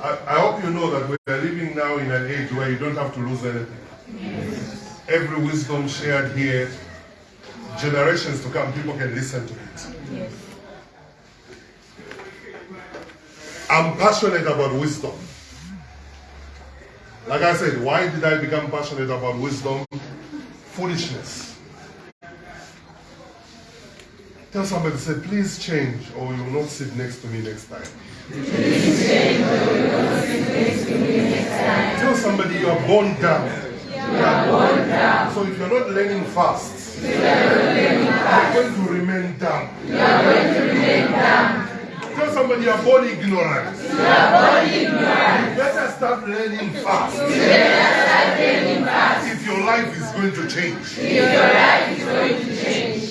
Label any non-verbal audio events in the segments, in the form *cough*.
I, I hope you know that we are living now in an age where you don't have to lose anything. Every wisdom shared here, generations to come, people can listen to it. I'm passionate about wisdom. Like I said, why did I become passionate about wisdom? Foolishness. Tell somebody, say, please change or you will not sit next to me next time. Please change or you will not sit next to me next time. Tell somebody you are born down. You are born down. So if you're not learning fast, you are going to remain down. you are going to remain down. Tell somebody you are born ignorant. You are born ignorant. You better start learning fast You better start learning fast. if your life is going to change. If your life is going to change.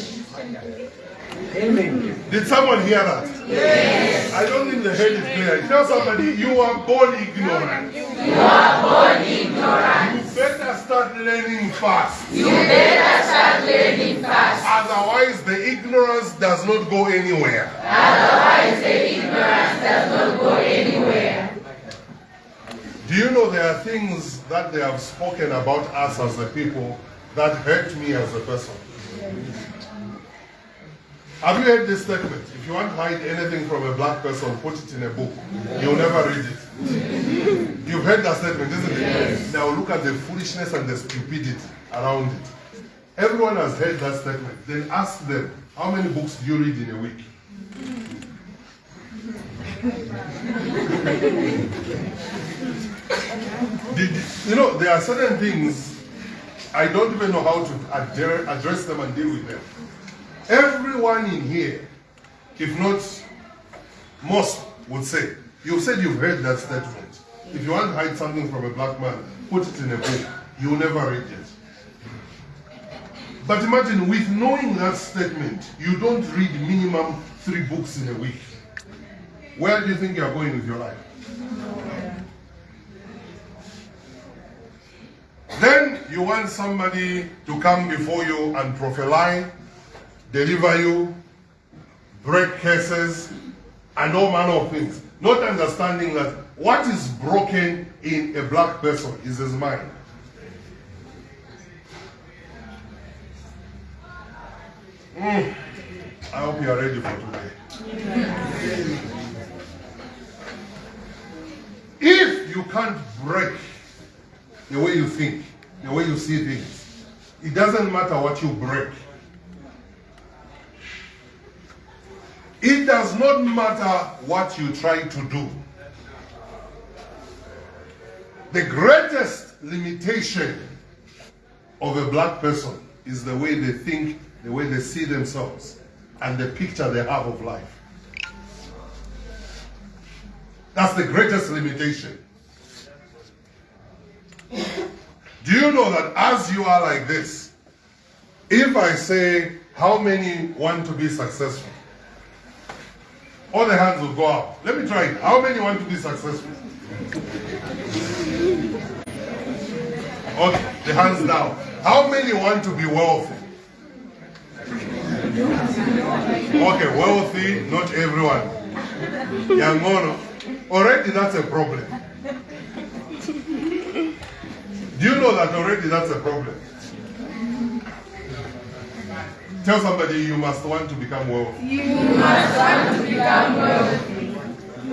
Did someone hear that? Yes. I don't think the head is clear. Tell somebody you are born ignorant. You are born ignorant. You better start learning fast. You better start learning fast. Otherwise, the ignorance does not go anywhere. Otherwise, the ignorance does not go anywhere. Do you know there are things that they have spoken about us as a people that hurt me as a person? Have you heard this statement? If you want to hide anything from a black person, put it in a book. You'll never read it. You've heard that statement, isn't it? Yes. Now look at the foolishness and the stupidity around it. Everyone has heard that statement. Then ask them, how many books do you read in a week? Did, you know, there are certain things I don't even know how to address them and deal with them. Everyone in here, if not most, would say, you've said you've heard that statement. If you want to hide something from a black man, put it in a book. You'll never read it. But imagine, with knowing that statement, you don't read minimum three books in a week. Where do you think you're going with your life? Then you want somebody to come before you and prophesy, deliver you, break curses, and all manner of things. Not understanding that what is broken in a black person is his mind. Mm. I hope you are ready for today. If you can't break the way you think, the way you see things. It doesn't matter what you break. It does not matter what you try to do. The greatest limitation of a black person is the way they think, the way they see themselves, and the picture they have of life. That's the greatest limitation. Do you know that as you are like this, if I say, how many want to be successful? All the hands will go up. Let me try it. How many want to be successful? Okay, the hands down. How many want to be wealthy? Okay, wealthy, not everyone. Yangono. Already that's a problem. Do you know that already that's a problem? Tell somebody you must want to become wealthy. You must want to become wealthy.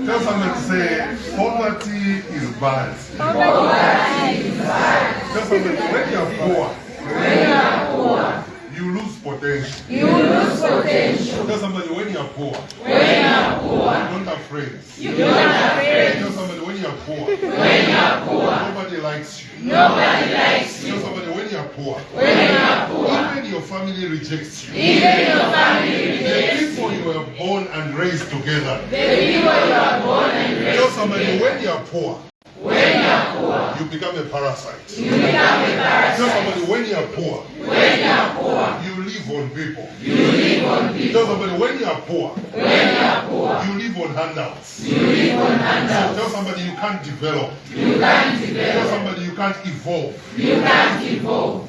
Tell somebody to say poverty is bad. Poverty is bad. Tell somebody when you're poor, When you are poor, you lose potential. you lose potential. Tell somebody when you're poor, When you are poor, you don't have friends. you don't have friends. Tell somebody you're poor, When you are poor, nobody likes you. nobody likes Tell you. somebody when you're poor, When you are poor, even your family rejects you. even your family The rejects people you were born and raised together. the people you are born and raised. somebody when you're When you are poor, you are poor, you become a parasite. you become a parasite. Tell somebody when you're poor, When you are poor, you live on people. you live on people. Tell somebody when you're poor, When you are poor, you live on handouts. you live on handouts. Tell somebody you can't develop. You can't Tell develop. somebody you can't evolve. You can't evolve.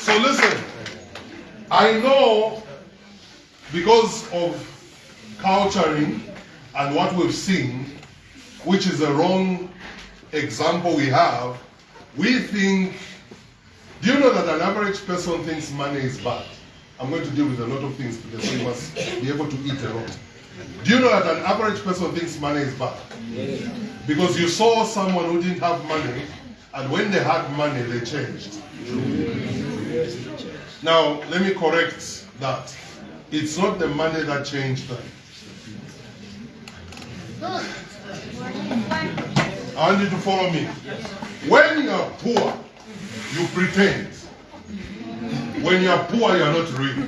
So listen, I know because of culturing and what we've seen, which is a wrong example we have, we think. Do you know that an average person thinks money is bad? I'm going to deal with a lot of things because we must be able to eat a lot. Do you know that an average person thinks money is bad? Because you saw someone who didn't have money, and when they had money, they changed. Now, let me correct that. It's not the money that changed them. I want you to follow me. When you are poor, you pretend. When you are poor, you are not real.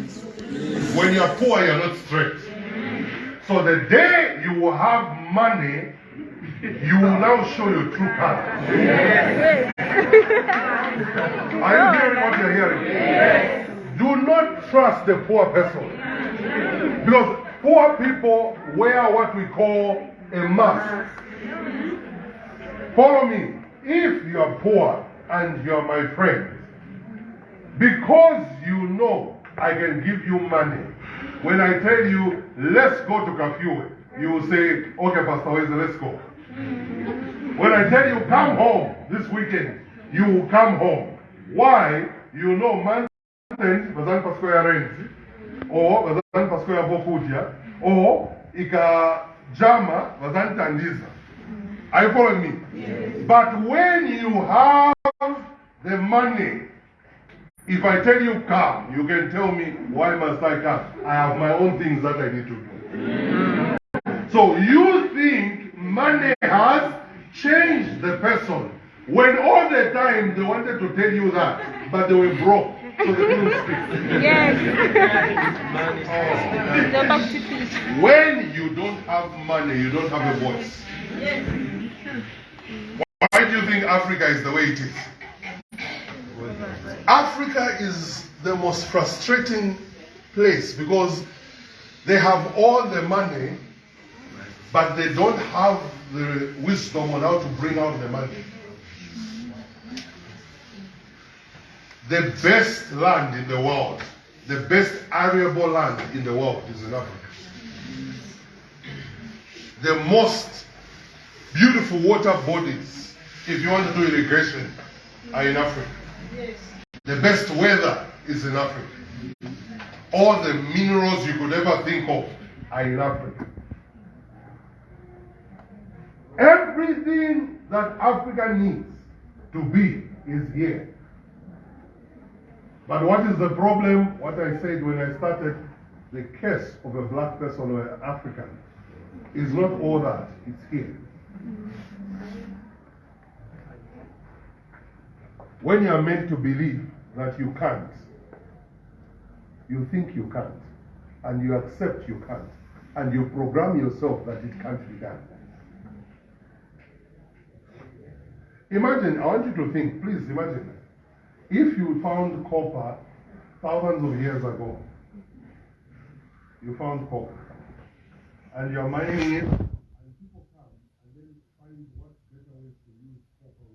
When you are poor, you are not straight. So the day you will have money, you will now show your true color. *laughs* Are you hearing what you're hearing? Do not trust the poor person. Because poor people wear what we call a mask. Follow me. If you are poor and you are my friend, because you know I can give you money, when I tell you, let's go to Kafue, you will say, okay, Pastor Weze, let's go. When I tell you, come home this weekend, you will come home. Why? You know, man, rent, or bazan pasko ya bokuja, or ika jama bazan tandiza. Mm. Are you following me? yes. But when you have the money, if I tell you come, you can tell me why must I come? I have my own things that I need to do. Mm. So you think money has changed the person when all the time they wanted to tell you that, but they were broke. So they couldn't speak. Yes. They're back to peace. When you don't have money, you don't have a voice. Yes. Why do you think Africa is the way it is? Africa is the most frustrating place because they have all the money, but they don't have the wisdom on how to bring out the money. The best land in the world, the best arable land in the world is in Africa. The most beautiful water bodies, if you want to do irrigation, are in Africa. The best weather is in Africa. All the minerals you could ever think of are in Africa. Everything that Africa needs to be is here. But what is the problem? What I said when I started, the case of a black person or an African is not all that, it's here. When you are meant to believe that you can't, you think you can't, and you accept you can't, and you program yourself that it can't be done. Imagine, I want you to think, please imagine, if you found copper thousands of years ago, you found copper, and you're mining it, and people come and then find what better ways to use copper.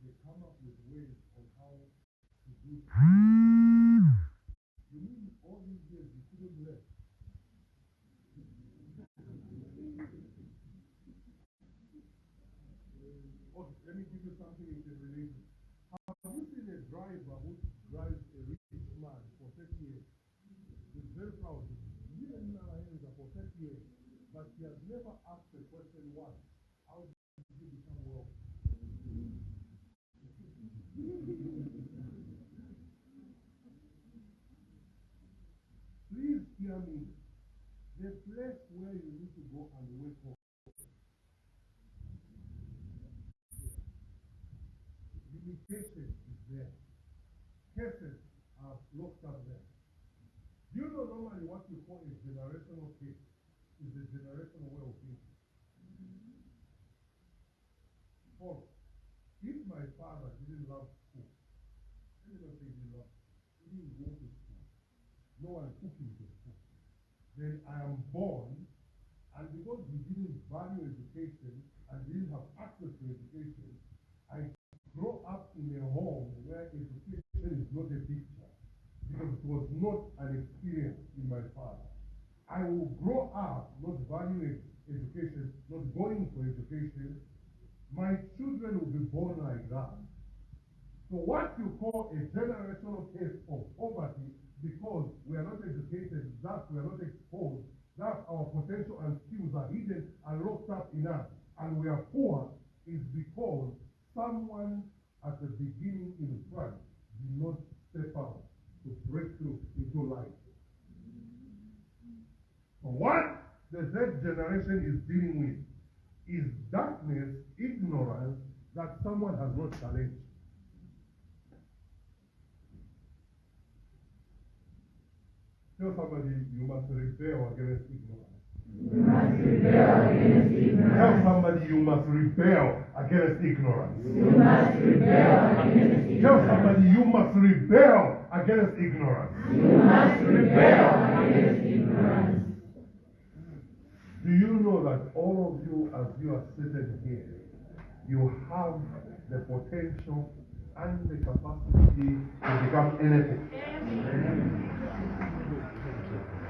They come up with ways of how to do You mean all these years you couldn't learn? Okay, let me give you something in the relation. Have you seen a driver who drives a rich man for 30 years? He's very proud. He didn't know for 30 years, but he has never asked the question once. How did you become wealthy? The place where you need to go and wake up. Limitation is there. Cases are locked up there. Do you know normally what you call a generational curse is a generational way of thinking? Follow. If my father didn't love school, let me not say he didn't love, he didn't go to school. No one took him to Then I am born, and because we didn't value education and didn't have access to education, I grow up in a home where education is not a picture. because it was not an experience in my father. I will grow up not valuing education, not going for education. My children will be born like that. So what you call a generational curse of poverty because we are not educated, that we are not exposed, that our potential and skills are hidden and locked up in us, and we are poor, is because someone at the beginning in front did not step out to break through into life. What the Z generation is dealing with is darkness, ignorance that someone has not challenged. Tell somebody you must rebel against ignorance. You must rebel against ignorance. Tell somebody you must rebel against ignorance. You must rebel against ignorance. Tell somebody you must rebel against ignorance. You must rebel against ignorance. Do you know that all of you, as you are sitting here, you have the potential and the capacity to become anything? Do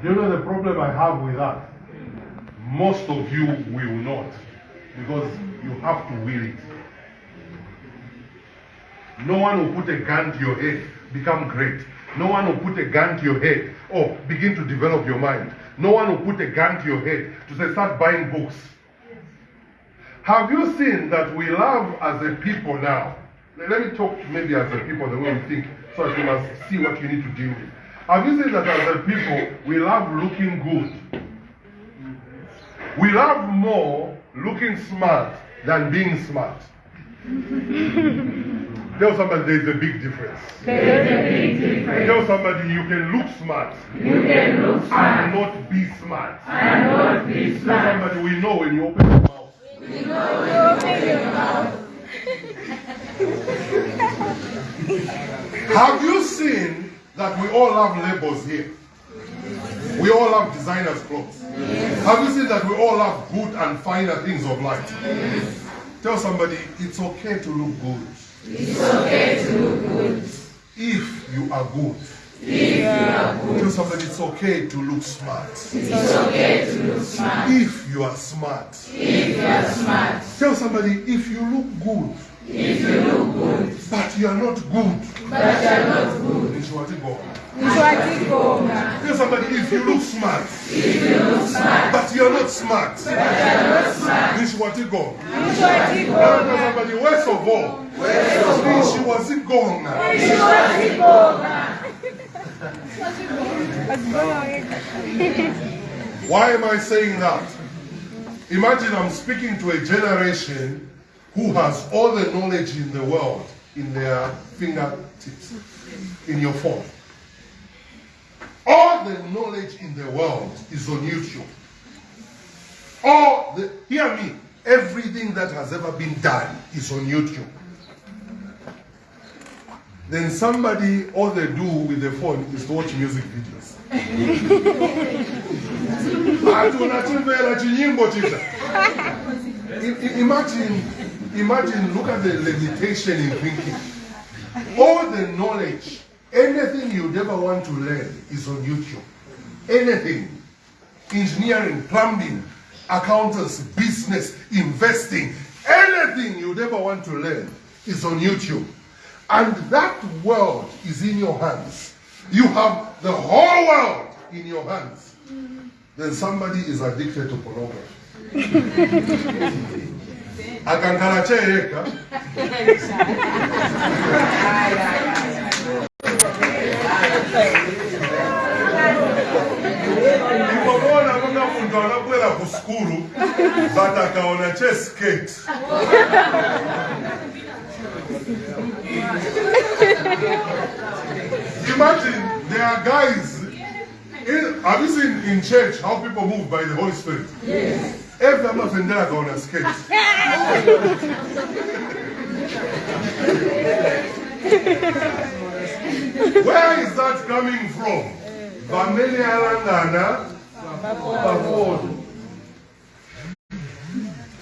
you know the problem I have with that? Most of you will not, because you have to will it. No one will put a gun to your head, become great. No one will put a gun to your head or begin to develop your mind. No one will put a gun to your head to say, start buying books. Have you seen that we love as a people now? Let me talk maybe as a people the way we think, so that you must see what you need to deal with. Have you seen that as a people we love looking good? We love more looking smart than being smart. *laughs* Tell somebody there's a big difference. There's a big difference. Tell somebody you can look smart You can look smart. and not be smart. and not be Tell smart. somebody we know when you open your mouth. Have you seen that we all have labels here? We all have designers' clothes. Have you seen that we all have good and finer things of life? Tell somebody it's okay to look good It's okay to look good if you are good. if you are good. Tell somebody it's okay to look smart It's okay to look smart if you are smart. if you are smart. Tell somebody if you look good If you look good but you are not good. but you are not good. Go. Tell somebody if you look smart If you look smart but you are not smart. but you are not smart. Nishwati go. Nishwatigonga. Tell somebody worst of all. Nishwati go. Nishwatigonga. Why am I saying that? Imagine I'm speaking to a generation who has all the knowledge in the world in their fingertips, in your phone. All the knowledge in the world is on YouTube. All the, hear me, everything that has ever been done is on YouTube. Then somebody, all they do with the phone is to watch music videos. *laughs* Ati unachimvera chinyimbo chicha. I- i- Imagine, imagine, look at the limitation in thinking. All the knowledge, anything you'd ever want to learn is on YouTube. Anything. Engineering, plumbing, accountants, business, investing, anything you'd ever want to learn is on YouTube. And that world is in your hands. You have the whole world in your hands. Then somebody is addicted to pornography. *laughs* akankala kyeyeka ndikobona kunga muntu anakwera ku skulu but akaona cheskate imagine there are guys in, have you seen in church how people move by the holy spirit? Yes. Every time afendela akaona skate Where is that coming from? Vameli Alandana Baford.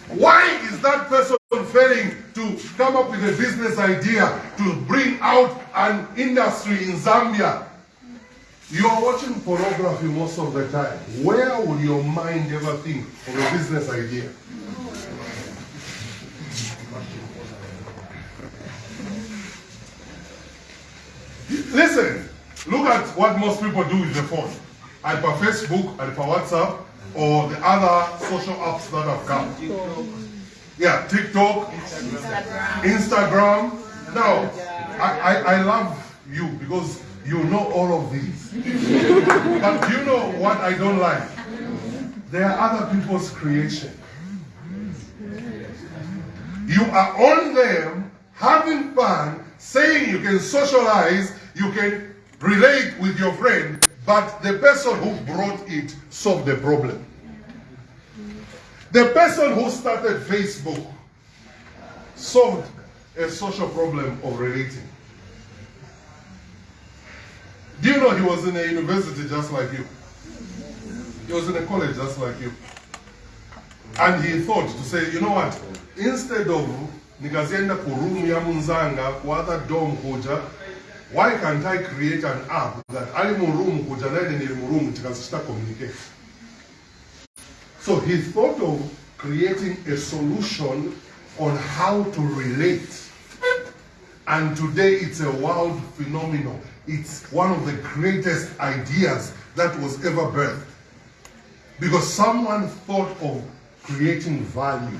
Why is that person failing to come up with a business idea to bring out an industry in Zambia? You are watching pornography most of the time. Where would your mind ever think of a business idea? Listen, look at what most people do with the phone. Either Facebook, either WhatsApp, or the other social apps that have come. Yeah, TikTok, Instagram. Now, I, I, I love you because you know all of these. but you know what I don't like? They are other people's creation. You are on them having fun, saying you can socialize, you can relate with your friend, but the person who brought it solved the problem. The person who started Facebook solved a social problem of relating. Do you know he was in a university just like you? He was in a college just like you. And he thought to say, you know what? Instead of nikazienda kuroom ya munzanga kuata dom kuja, why can't I create an app that ali mu room kuja nene nili mu tikazishita communicate? So he thought of creating a solution on how to relate. And today it's a world phenomenon. It's one of the greatest ideas that was ever birthed. Because someone thought of creating value.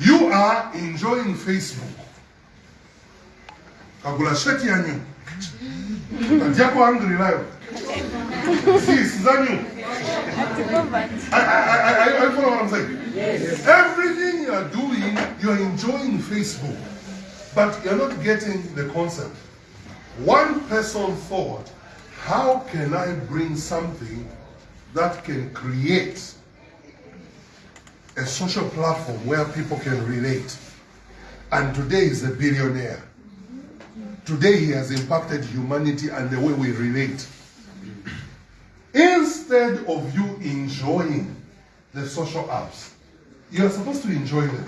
You are enjoying Facebook. Kagula sheti yanyu. Katiako angry. Sis, zanyu. I, I, I, I, I follow what I'm saying. Yes. Everything you are doing, you are enjoying Facebook, but you're not getting the concept. One person thought, how can I bring something that can create a social platform where people can relate? And today is a billionaire. Today he has impacted humanity and the way we relate. Instead of you enjoying the social apps, you are supposed to enjoy them.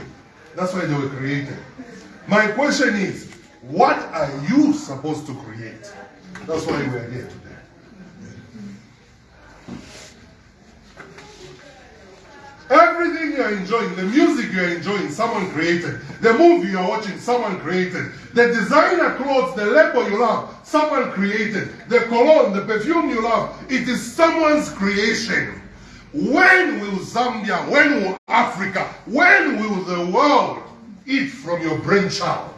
That's why they were created. My question is, what are you supposed to create? That's why we are here today. Everything you are enjoying, the music you are enjoying, someone created. The movie you are watching, someone created. The designer clothes, the label you love, someone created. The cologne, the perfume you love, it is someone's creation. When will Zambia, when will Africa, when will the world eat from your brainchild?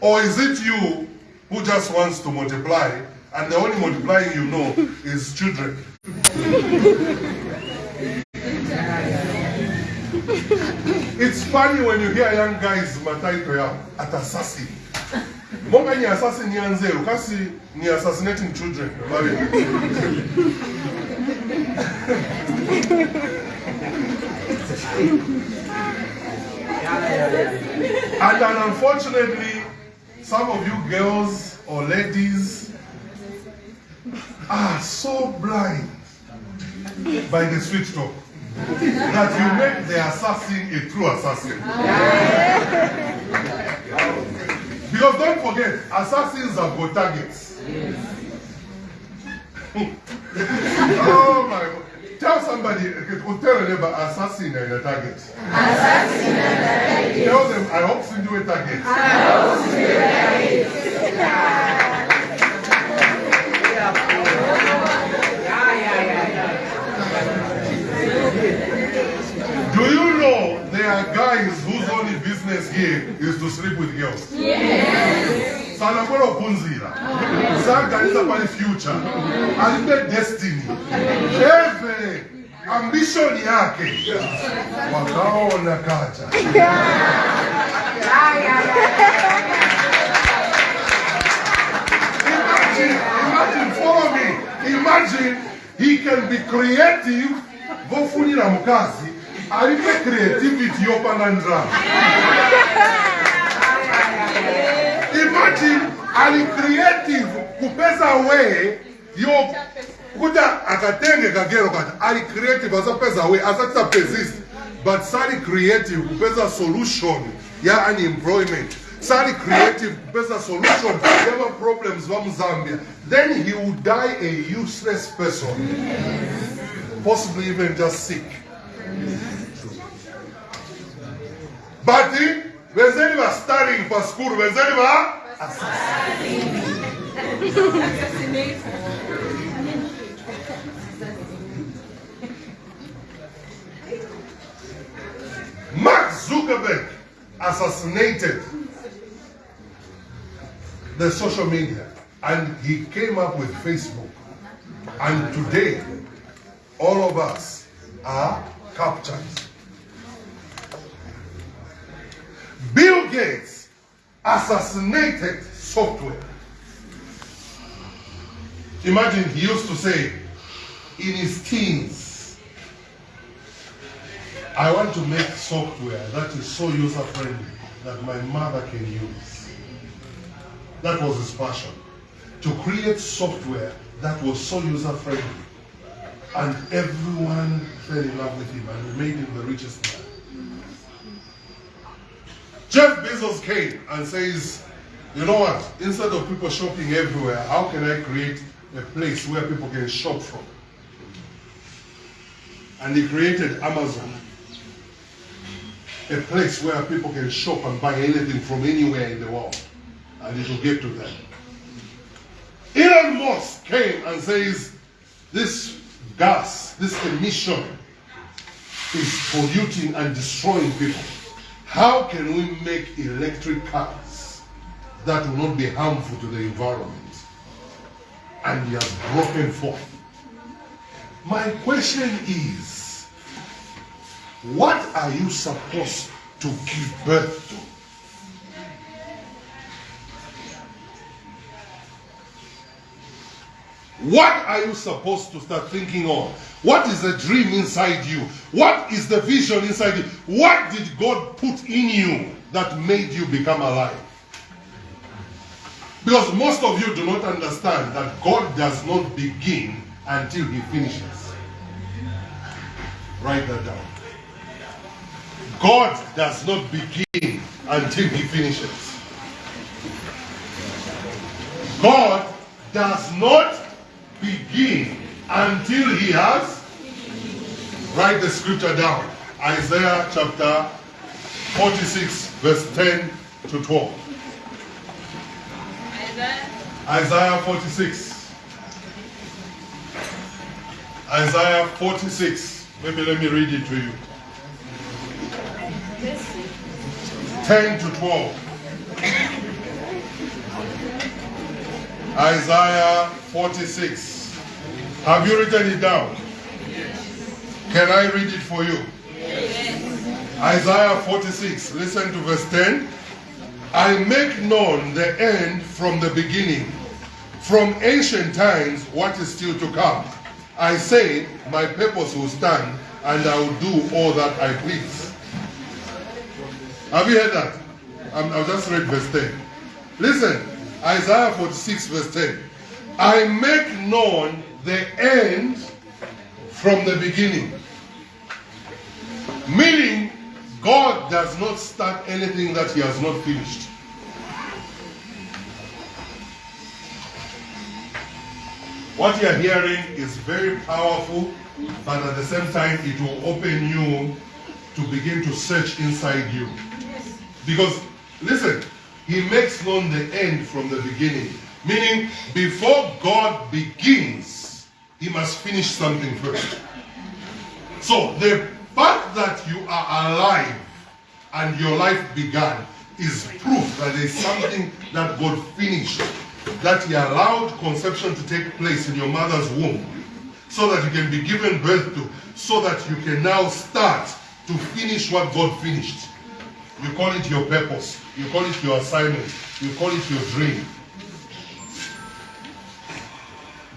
Or is it you who just wants to multiply and the only multiplying you know *laughs* is children? It's funny when you hear young guys mataito at assassin. Monga ni assassin ni anzero, kasi ni assassinating children. *laughs* and then unfortunately, some of you girls or ladies are so blind by the sweet talk that you make the assassin a true assassin. because don't forget, assassins have got targets. *laughs* oh my God. Tell somebody, tell a neighbor, assassin and a target. Assassin and a target. Tell them, I hope to do a target. I hope to do a target. Do you know there are guys whose only business here is to sleep with girls? Yes. sana kwenda kupunzira saganiza pale future alipe destiny eve ambition yake wakaona kaja imagine, he can be creative, vofunira mukazi, alipe creativity yopanda ndraa. Imagine ali creative kupeza way yo kuta akatenge kagero kati ali creative asapeza way asatisa persist. But sali creative kupeza solution. Ya unemployment sali creative kupeza solution. Yama problems va muzambia then he will die a useless person. Possibly even just sick. But eh, vezeni va studying pa school vezeni va *laughs* Mark Zuckerberg assassinated the social media and he came up with Facebook. And today, all of us are captured. Bill Gates assassinated software. Imagine he used to say in his teens, I want to make software that is so user friendly that my mother can use. That was his passion. To create software that was so user friendly. And everyone fell in love with him and made him the richest man. Jeff Bezos came and says, you know what? Instead of people shopping everywhere, how can I create a place where people can shop from? And he created Amazon a place where people can shop and buy anything from anywhere in the world and it will get to them. Elon Musk came and says this gas, this emission is polluting and destroying people. How can we make electric cars that will not be harmful to the environment? And he has broken forth. My question is, what are you supposed to give birth to? What are you supposed to start thinking of? What is the dream inside you? What is the vision inside you? What did God put in you that made you become alive? Because most of you do not understand that God does not begin until He finishes. Write that down. God does not begin until He finishes. God does not begin until He has. Write the scripture down. Isaiah chapter 46, verse 10 to 12. Isaiah 46. Isaiah 46. Maybe let me read it to you. 10 to 12. Isaiah 46. Have you written it down? Can I read it for you? Isaiah 46. Listen to verse 10. I make known the end from the beginning, from ancient times what is still to come. I say, my purpose will stand, and I will do all that I please. Have you heard that? I'm, I'll just read verse 10. Listen, Isaiah 46, verse 10. I make known the end from the beginning. Meaning, God does not start anything that He has not finished. What you are hearing is very powerful, but at the same time, it will open you to begin to search inside you. Because, listen, He makes known the end from the beginning. Meaning, before God begins, He must finish something first. So, the fact that you are alive and your life began is proof that there's something that God finished, that He allowed conception to take place in your mother's womb, so that you can be given birth to, so that you can now start to finish what God finished. You call it your purpose, you call it your assignment, you call it your dream.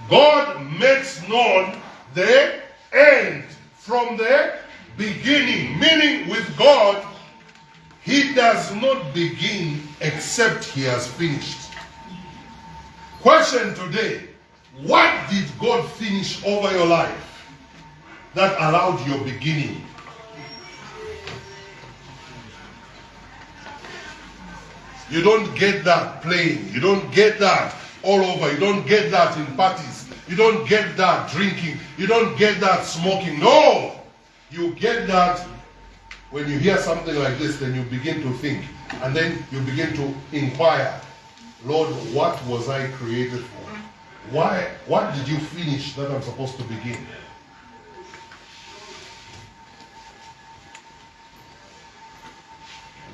God makes known the end from the beginning. Meaning, with God, He does not begin except He has finished. Question today What did God finish over your life that allowed your beginning? You don't get that playing. You don't get that all over. You don't get that in parties. You don't get that drinking. You don't get that smoking. No! You get that when you hear something like this, then you begin to think. And then you begin to inquire Lord, what was I created for? Why? What did you finish that I'm supposed to begin?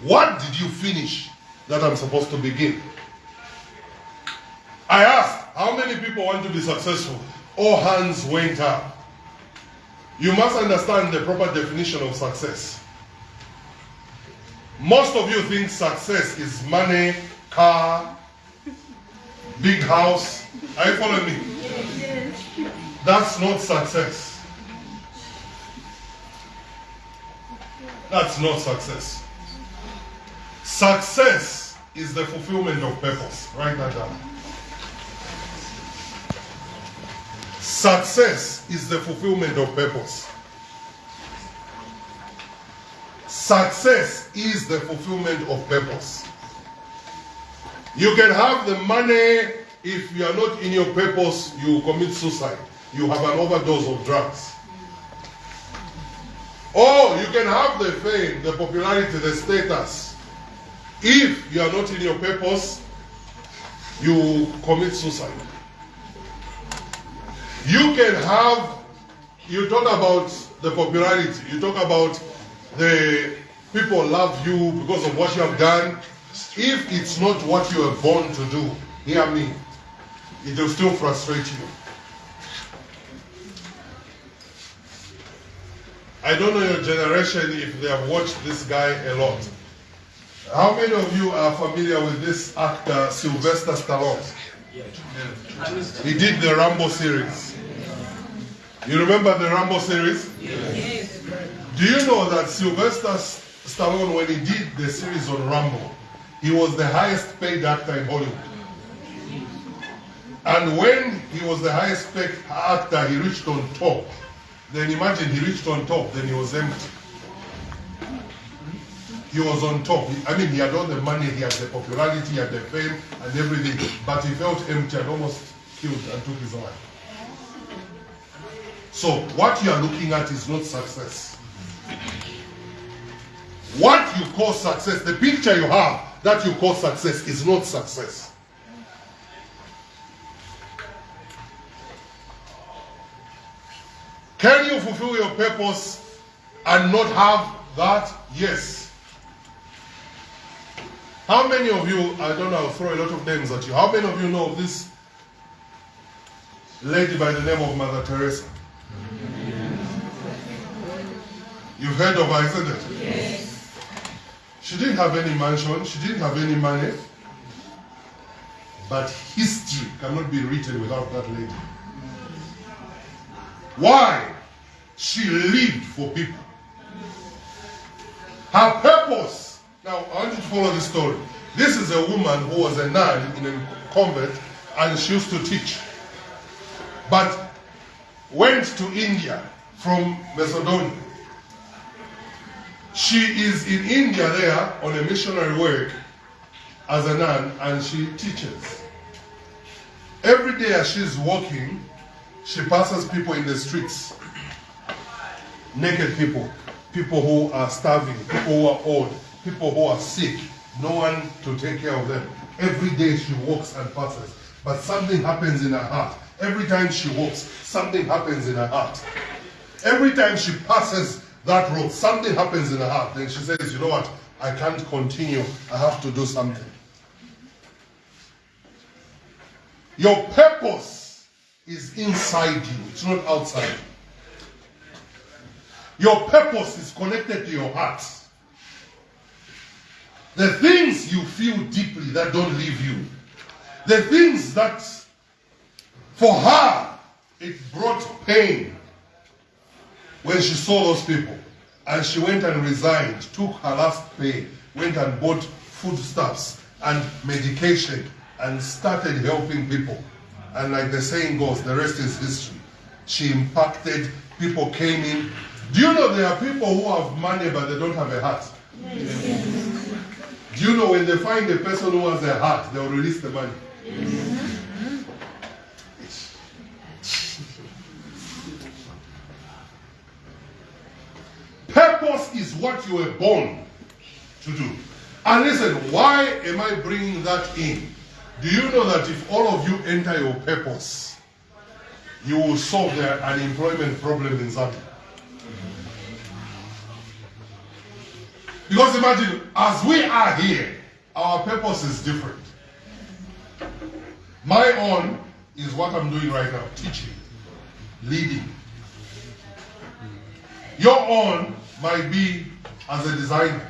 What did you finish that I'm supposed to begin? I asked, how many people want to be successful? All hands went up. You must understand the proper definition of success. Most of you think success is money, car, big house. Are you following me? That's not success. That's not success. Success is the fulfillment of purpose. Write that down. Success is the fulfillment of purpose. Success is the fulfillment of purpose. You can have the money if you are not in your purpose, you commit suicide. You have an overdose of drugs. Or you can have the fame, the popularity, the status. If you are not in your purpose, you commit suicide. You can have, you talk about the popularity, you talk about the people love you because of what you have done. If it's not what you are born to do, hear me, it will still frustrate you. I don't know your generation if they have watched this guy a lot. How many of you are familiar with this actor, Sylvester Stallone? He did the Rambo series. You remember the Rambo series? Yes. Do you know that Sylvester Stallone, when he did the series on Rambo, he was the highest paid actor in Hollywood. And when he was the highest paid actor, he reached on top. Then imagine he reached on top, then he was empty. He was on top. I mean, he had all the money, he had the popularity, he had the fame and everything, but he felt empty and almost killed and took his life. So, what you are looking at is not success. What you call success, the picture you have that you call success is not success. Can you fulfill your purpose and not have that? Yes. How many of you, I don't know, I'll throw a lot of names at you. How many of you know of this lady by the name of Mother Teresa? You've heard of her, isn't it? Yes. She didn't have any mansion, she didn't have any money. But history cannot be written without that lady. Why? She lived for people. Her purpose. Now, I want you to follow the story. This is a woman who was a nun in a convent and she used to teach. But went to India from Macedonia. She is in India there on a missionary work as a nun and she teaches. Every day as she's walking, she passes people in the streets. Naked people, people who are starving, people who are old, people who are sick, no one to take care of them. Every day she walks and passes, but something happens in her heart. Every time she walks, something happens in her heart. Every time she passes that road, something happens in her heart. Then she says, you know what? I can't continue. I have to do something. Your purpose is inside you. It's not outside. Your purpose is connected to your heart. The things you feel deeply that don't leave you. The things that for her it brought pain when she saw those people. And she went and resigned, took her last pay, went and bought foodstuffs and medication and started helping people. And like the saying goes, the rest is history. She impacted, people came in. Do you know there are people who have money but they don't have a heart? Yes. Do you know when they find a person who has a heart, they'll release the money? *laughs* Purpose is what you were born to do. And listen, why am I bringing that in? Do you know that if all of you enter your purpose, you will solve the unemployment problem in Zambia? Because imagine, as we are here, our purpose is different. My own is what I'm doing right now teaching, leading. Your own might be as a designer.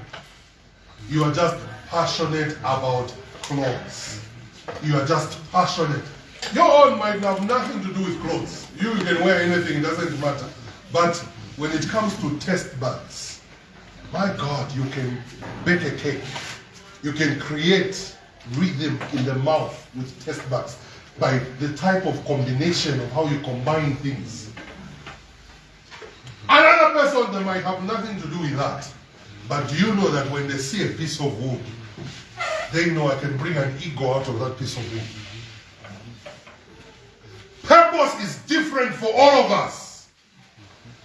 You are just passionate about clothes. You are just passionate. Your own might have nothing to do with clothes. You can wear anything, it doesn't matter. But when it comes to test buds, my God, you can bake a cake. You can create rhythm in the mouth with test buds by the type of combination of how you combine things. Another person that might have nothing to do with that. But do you know that when they see a piece of wood, they know I can bring an ego out of that piece of wood. Purpose is different for all of us.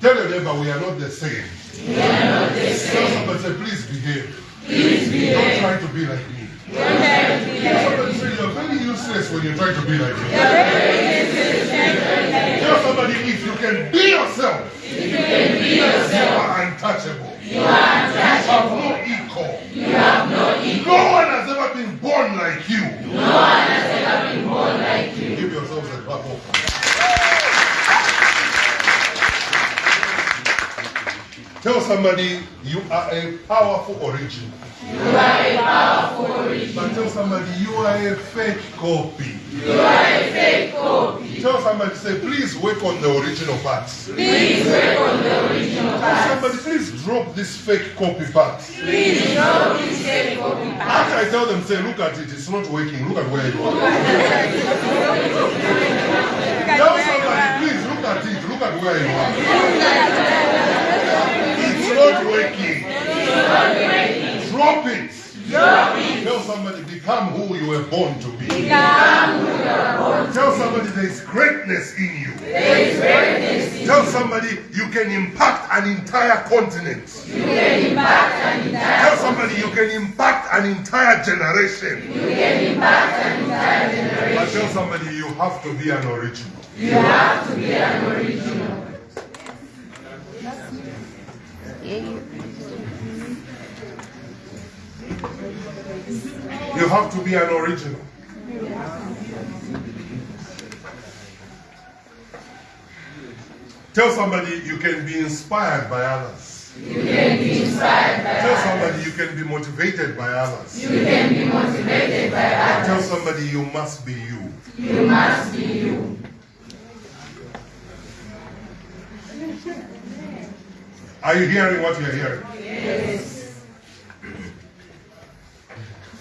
Tell your neighbor we are not the same. We are not the Tell somebody say, please behave. Please behave. Don't try to be like me. Don't try to be Tell somebody say you're very useless when you try to be like me. You're very useless and very Tell somebody if you can be yourself, You can be yourself. you are untouchable. You are untouchable. You have no equal. You have no equal. No one has ever been born like you. No one has ever been born like you. Give yourselves a clap of Tell somebody you are a powerful original. You are a powerful origin. But tell somebody you are a fake copy. You are a fake copy. Tell somebody, say, please work on the original parts. Please work on the original Tell somebody, please drop this fake copy parts. Please drop this fake copy parts. After I tell them, say, look at it, it's not working. Look at where you are. Tell somebody, please look at it. Look at where you are. It's not working. Drop it. Tell somebody, become who you were born to be. Tell somebody there is greatness in you. Tell somebody you can impact an entire continent. Tell somebody you can impact an entire generation. But tell somebody you have to be an original. You have to be an original. You have to be an original. Tell somebody you can be inspired by others. You can be inspired by Tell others. somebody you can be motivated by others. You can be motivated by others. Tell somebody you must be you. You must be you. Are you hearing what you're hearing? Yes.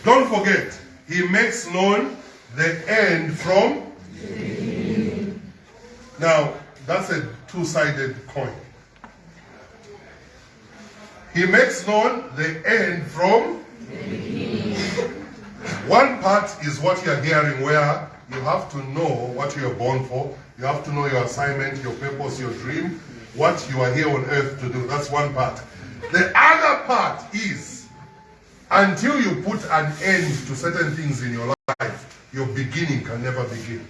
Don't forget, he makes known the end from. Now, that's a two sided coin. He makes known the end from. One part is what you're hearing, where you have to know what you're born for, you have to know your assignment, your purpose, your dream, what you are here on earth to do. That's one part. The other part is until you put an end to certain things in your life, your beginning can never begin.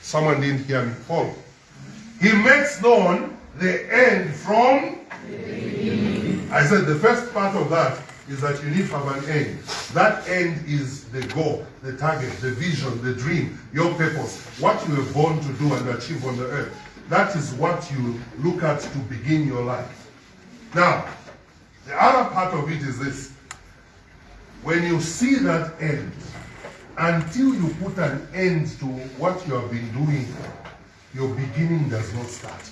Someone didn't hear me. Follow. He makes known the end from. I said the first part of that is that you need to have an end. That end is the goal, the target, the vision, the dream, your purpose, what you were born to do and achieve on the earth. That is what you look at to begin your life. Now, the other part of it is this. When you see that end, until you put an end to what you have been doing, your beginning does not start.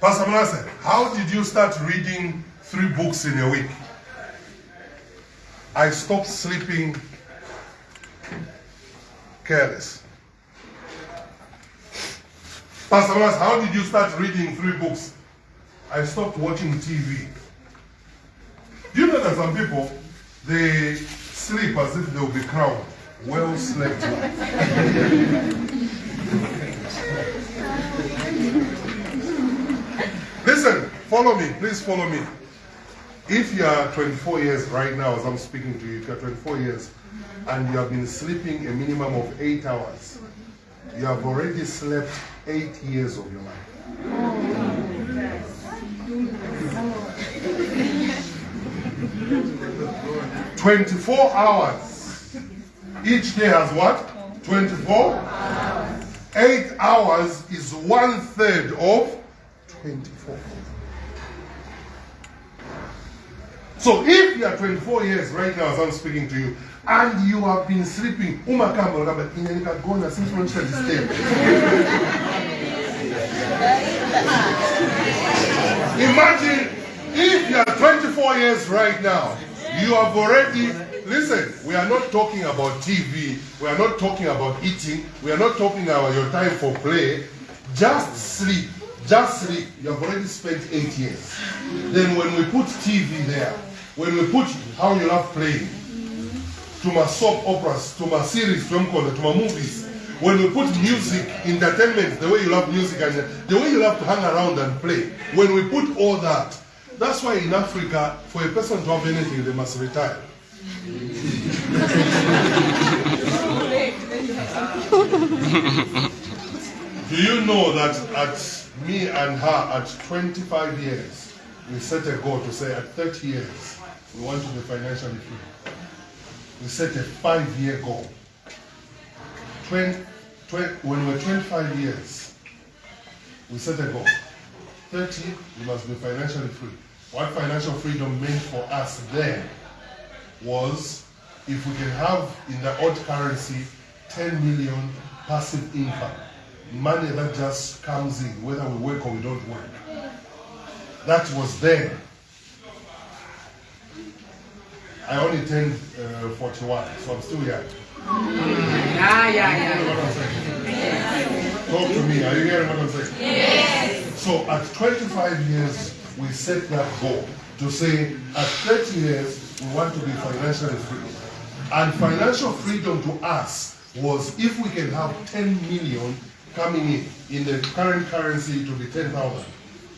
Pastor Manasseh, how did you start reading three books in a week? I stopped sleeping careless. Pastor Mas, how did you start reading three books? I stopped watching TV. Do you know that some people they sleep as if they will be crowned? Well slept. *laughs* Listen, follow me. Please follow me. If you are 24 years right now, as I'm speaking to you, if you are 24 years and you have been sleeping a minimum of eight hours, you have already slept eight years of your life. 24 hours. Each day has what? 24? 8 hours is one third of 24. So if you are 24 years right now as I'm speaking to you, and you have been sleeping, umakamba since when shall Imagine if you are 24 years right now, you have already, listen, we are not talking about TV, we are not talking about eating, we are not talking about your time for play. Just sleep, just sleep. You have already spent eight years. Then when we put TV there, when we put how you love playing, to my soap operas, to my series, to my movies, when we put music, entertainment, the way you love music and the way you love to hang around and play, when we put all that, that's why in Africa, for a person to have anything, they must retire. *laughs* Do you know that at me and her at 25 years, we set a goal to say at 30 years, we want to be financially free. We set a five-year goal. 20, 20, when we're 25 years, we set a goal. 30, we must be financially free. What financial freedom meant for us then was if we can have in the odd currency 10 million passive income, money that just comes in, whether we work or we don't work. That was then. I only turned uh, 41, so I'm still young. Yeah, yeah, yeah. Talk to me. Are you hearing what I'm saying? Yes. So at 25 years, we set that goal to say at 30 years, we want to be financially free. And financial freedom to us was if we can have 10 million coming in, in the current currency to be 10,000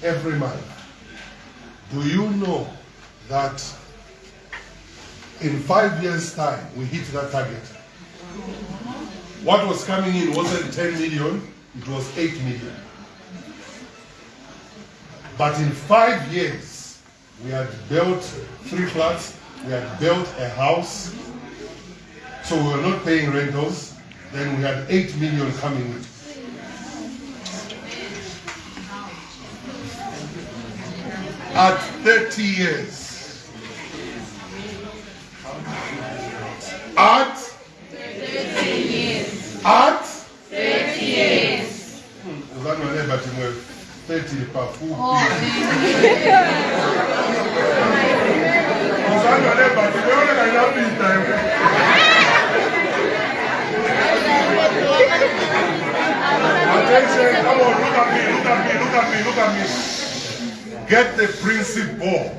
every month. Do you know that in five years' time, we hit that target? What was coming in wasn't 10 million, it was 8 million. But in five years, we had built three flats, we had built a house, so we were not paying rentals. Then we had 8 million coming in. At 30 years. At 30 years. At 30 years. Hmm. 30 pafupi. Mzano leba tumeona kanapita. Attention, come on, look at me, look at me, look at me, look at me. Get the principle.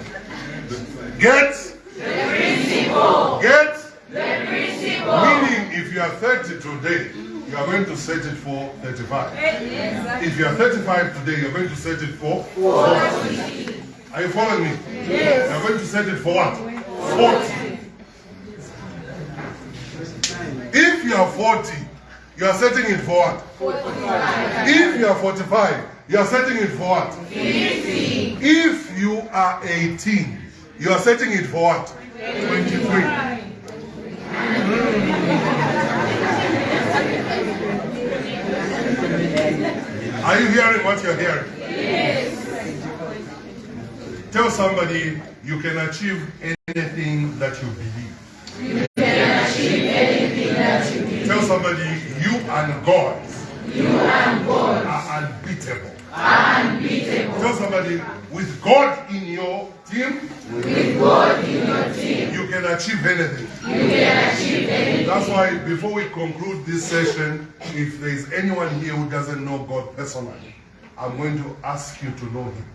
Get the principle. Get the principle. Meaning, if you are 30 today, you are going to set it for 35. If you are 35 today, you are going to set it for 40. Are you following me? Yes. You are going to set it for what? 40. If you are 40, you are setting it for what? 45. If you are 45, you are setting it for what? 50. If you are 18, you are setting it for what? 23. Are you hearing what you're hearing? Yes. Tell somebody you can achieve anything that you believe. You can achieve anything that you believe. Tell somebody you and God, you and God are unbeatable. Are unbeatable. Tell somebody with God in your team, With God in your team, you can achieve anything. you can achieve anything. That's why before we conclude this session, if there is anyone here who doesn't know God personally, I'm going to ask you to know Him.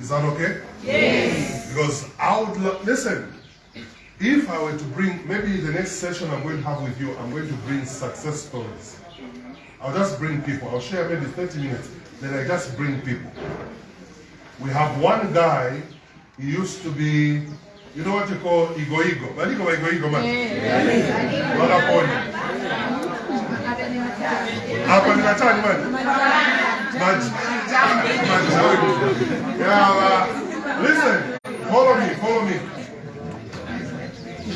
Is that okay? Yes. Because I would listen. If I were to bring, maybe the next session I'm going to have with you, I'm going to bring success stories. I'll just bring people. I'll share maybe 30 minutes. Then I just bring people. We have one guy. He used to be, you know what you call ego ego. What do you call ego ego man? Hapa ni matani man. Majani. Yeah, uh, listen. Follow me. Follow me.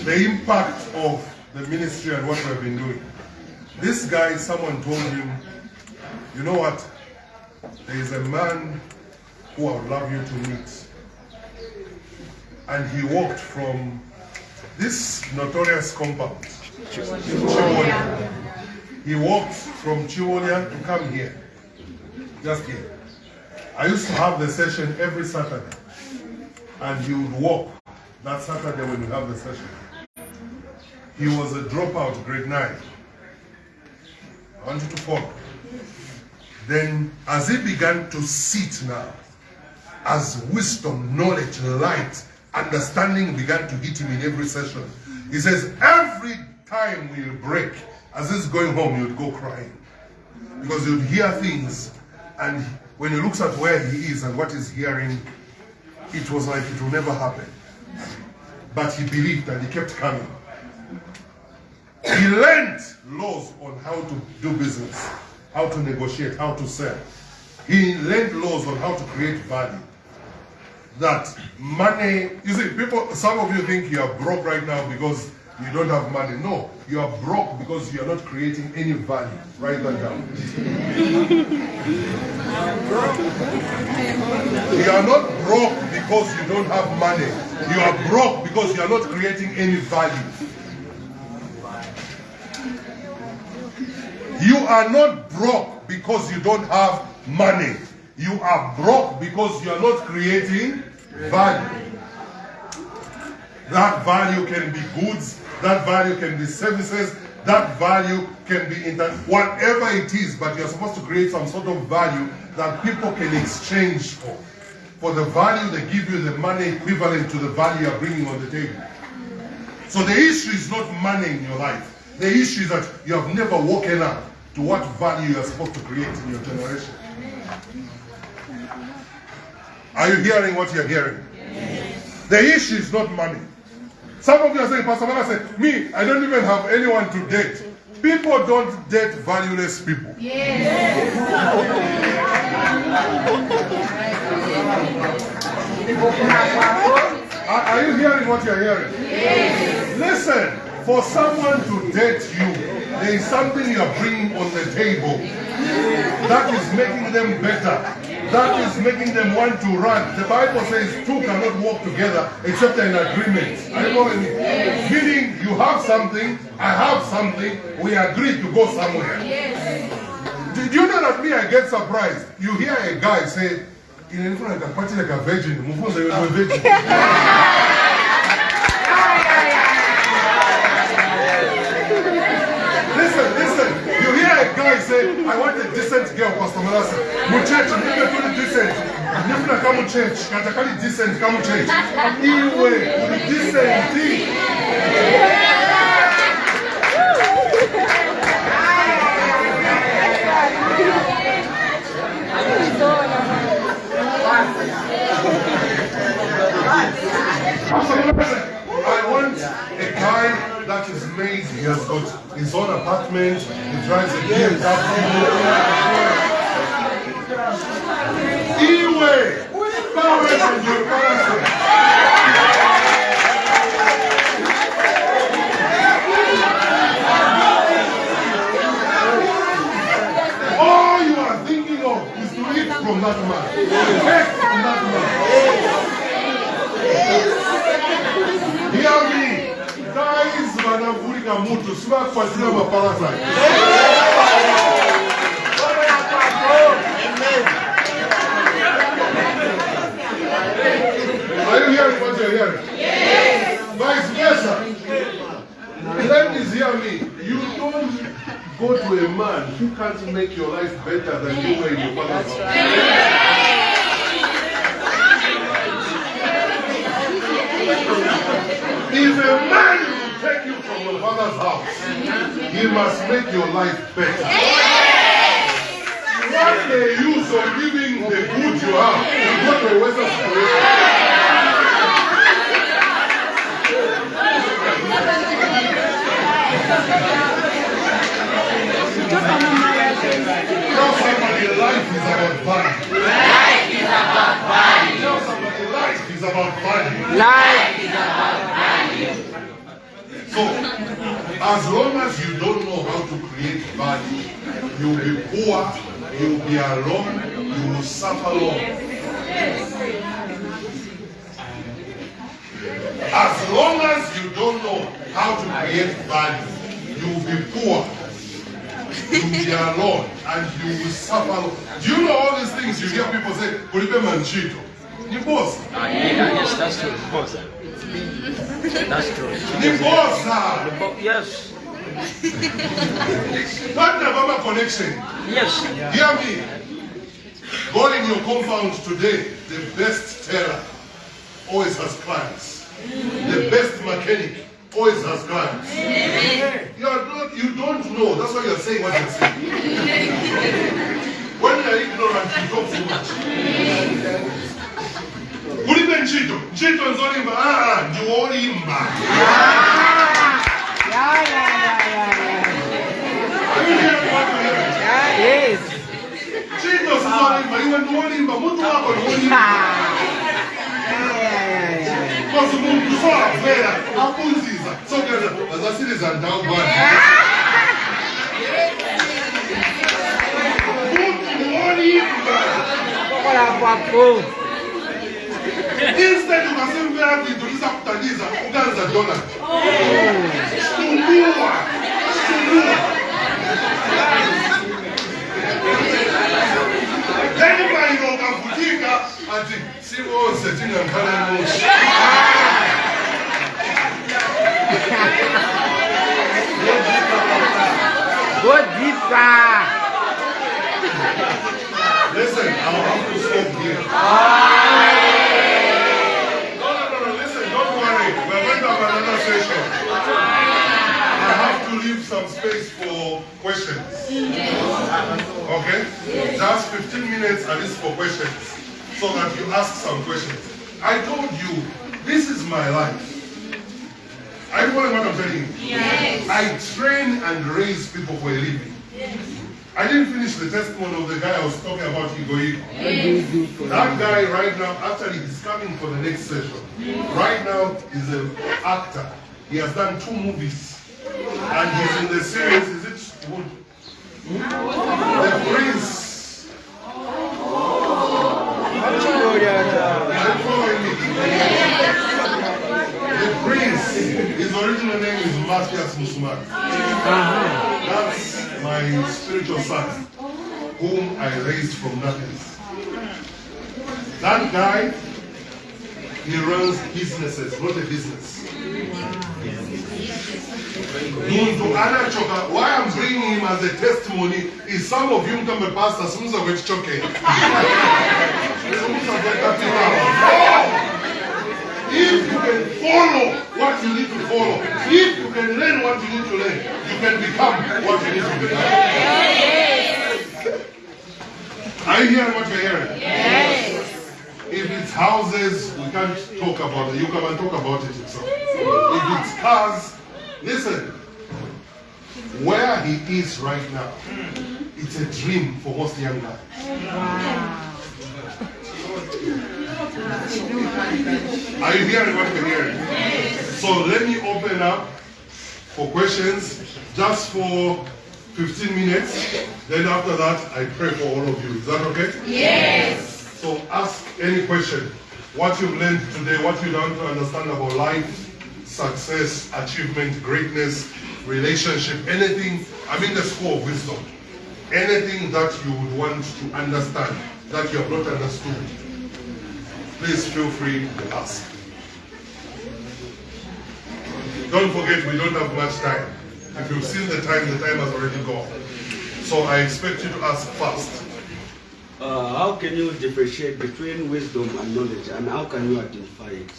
The impact of the ministry and what we've been doing. This guy, someone told him, you know what? There is a man who I would love you to meet. And he walked from this notorious compound, Chibolya. He walked from Chibolya to come here, just here. I used to have the session every Saturday, and he would walk that Saturday when we have the session. He was a dropout, grade nine. I want you to follow. Then, as he began to sit now, as wisdom, knowledge, light, understanding began to hit him in every session, he says, every time we'll break, as he's going home, would go crying. Because would hear things, and when he looks at where he is and what he's hearing, it was like it will never happen. But he believed and he kept coming. He learned laws on how to do business, how to negotiate, how to sell. He learned laws on how to create value. That money, you see, people, some of you think you are broke right now because you don't have money. No, you are broke because you are not creating any value. Write that down. You are not broke because you don't have money. You are broke because you are not creating any value. You are not broke because you don't have money. You are broke because you are not creating value. That value can be goods, that value can be services, that value can be inter- whatever it is, but you're supposed to create some sort of value that people can exchange for. For the value they give you the money equivalent to the value you're bringing on the table. So the issue is not money in your life. The issue is that you have never woken up to what value you are supposed to create in your generation. Are you hearing what you're hearing? The issue is not money. Some of you are saying, Pastor Mala said, me, I don't even have anyone to date. People don't date valueless people. Are, are you hearing what you're hearing? Listen, for someone to date you, there is something you are bringing on the table that is making them better. That is making them want to run. The Bible says two cannot walk together except in agreement. Me? Meaning you have something, I have something, we agree to go somewhere. Did you know that me, I get surprised? You hear a guy say, in front of a party like a virgin, Mufunza, you're a virgin. *laughs* Listen, listen. You hear a guy say, I want a decent girl, Pastor Malasa. Mu church, nipe tuli decent. Nifuna kamu church, katakali decent kamu church. Iwe, uli decent. I want a guy that is made, he has got his own apartment, he drives a BMW. Iwe, power and your parents. All you are thinking of is to eat from that man. Take from that man. Hear me. Guys wanavulika mutu sivakufuatilia maparasite. Are you hearing what you're hearing? Yes. Vice versa. Let Ladies, hear me. You don't go to a man who can't make your life better than you were in your father's house. If a man will take you your father's house, he must make your life better. What the use of giving the good you have to go to a Western situation? Tell somebody life is about value. Life is about value. Tell somebody life is about value. Life. As long as you don't know how to create value, you'll be poor, you'll be alone, you will suffer long. As long as you don't know how to create value, you'll be poor, you'll be alone, and you will suffer. Do you know all these things you hear people say, Kulipe manchito? Ni boss. Ah, yes, that's true. *laughs* That's true. Ni boss. Bo- yes. Partner Baba connection. Yes. Hear me. Go in your compound today. The best teller always has clients. The best mechanic always has clients. You, are not, you don't know. That's why you're saying what you're saying. *laughs* when you're ignorant, you talk too much. Kulibe nchito. Nchito nzolimba. Ah, ndiwolimba. Yeah, yeah, yeah, yeah, Are you hearing what you're hearing? yeah. Yes. Nchito sizolimba. Iwe ndiwolimba. Mtu wako ndiwolimba. Yeah, yeah, yeah, yeah. Kozi umuntu usavela akunziza sokwenza azasiliza ndawo Instead, you can say where the Idolisa Putaniza, Uga is a donor. Stumua! Stumua! Denima inokavutika ati siwose tingakhale moshi. Godita! Listen, I'm off to stop here. Ah! Okay? Just 15 minutes at least for questions. So that you ask some questions. I told you, this is my life. Are you following what I'm telling you? Yes. I train and raise people for a living. Yes. I didn't finish the testimony of the guy I was talking about, Igoigo. That guy right now, actually, he's coming for the next session. Right now, he's an actor. He has done two movies. And he's in the series, is it Wood? The Prince. The Prince, his original name is Matthias Musumari. That's my spiritual son, whom I raised from nothing. That guy, he runs businesses, not a business. Why I'm bringing him as a testimony is some of you come pastor, some of which choke. If you can follow what you need to follow, if you can learn what you need to learn, you can become what you need to become. Are you hearing what you're hearing? Yes. If it's houses, we can't talk about it. You come and talk about it yourself. If it's cars, listen. Where he is right now, it's a dream for most young guys. Are you hearing what you're hearing? So let me open up for questions just for 15 minutes. Then after that, I pray for all of you. Is that okay? Yes. So ask any question. What you've learned today, what you want to understand about life, success, achievement, greatness, relationship, anything. I mean the school of wisdom. Anything that you would want to understand that you have not understood, please feel free to ask. Don't forget, we don't have much time. If you've seen the time, the time has already gone. So I expect you to ask fast. Uh, how can you differentiate between wisdom and knowledge, and how can you identify it?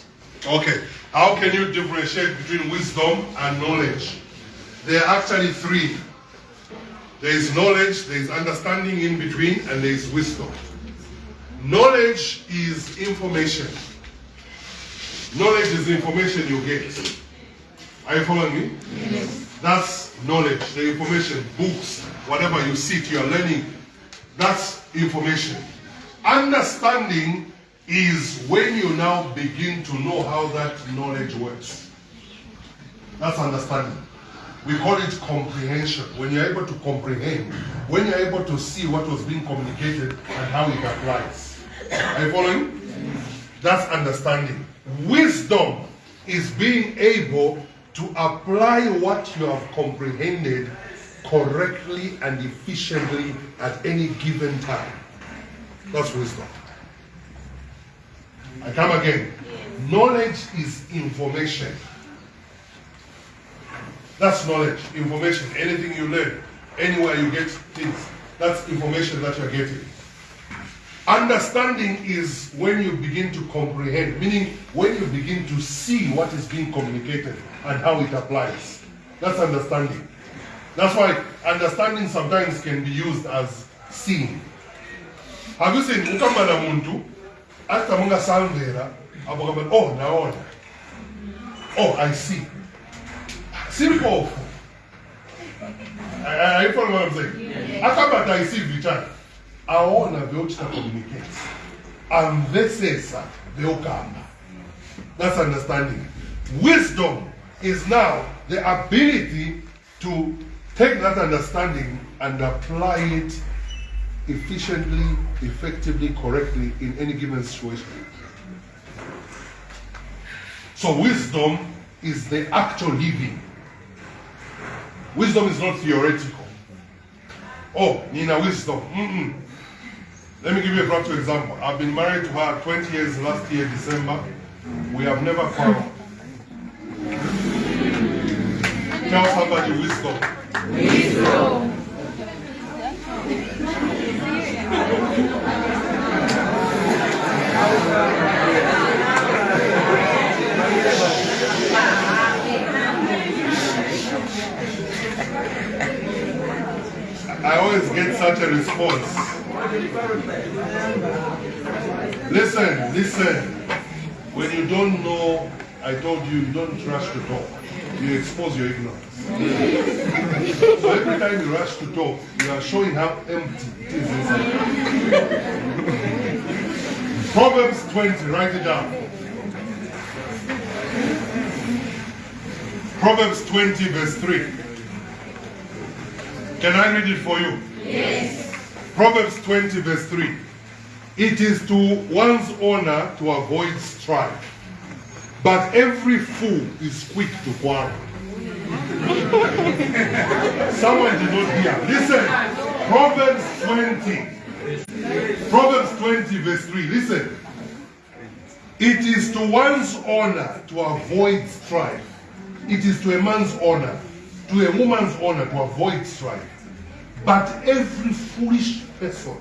Okay, how can you differentiate between wisdom and knowledge? There are actually three. There is knowledge, there is understanding in between, and there is wisdom. Knowledge is information. Knowledge is information you get. Are you following me? Yes. That's knowledge, the information, books, whatever you sit, you're learning. That's information. Understanding is when you now begin to know how that knowledge works. That's understanding. We call it comprehension. When you're able to comprehend, when you're able to see what was being communicated and how it applies. Are you following? That's understanding. Wisdom is being able to apply what you have comprehended correctly and efficiently at any given time. That's wisdom. I come again. Knowledge is information. That's knowledge, information. Anything you learn, anywhere you get things, that's information that you're getting. Understanding is when you begin to comprehend, meaning when you begin to see what is being communicated and how it applies. That's understanding. That's why understanding sometimes can be used as seeing. Have you seen ukamana muntu hata munga salvera abogaba oh naona. Oh I see. Simple. Are you following what I'm saying? Akabata I see vichana. Aona vyochita communicates. Amvesesa vyokamba. That's understanding. Wisdom is now the ability to take that understanding and apply it efficiently, effectively, correctly in any given situation. So, wisdom is the actual living. Wisdom is not theoretical. Oh, Nina, wisdom. Mm-mm. Let me give you a practical example. I've been married to her 20 years last year, December. We have never quarreled. Tell somebody wisdom. Wisdom. I always get such a response. Listen, listen. When you don't know, I told you, you don't trust to talk. You expose your ignorance. so every time you rush to talk, you are showing how empty it is inside. Proverbs 20, write it down. Proverbs 20, verse 3. Can I read it for you? Yes. Proverbs 20, verse 3. It is to one's honor to avoid strife, but every fool is quick to quarrel. Someone did not hear. Listen, Proverbs 20. Proverbs 20, verse 3. Listen. It is to one's honor to avoid strife. It is to a man's honor, to a woman's honor to avoid strife. But every foolish person.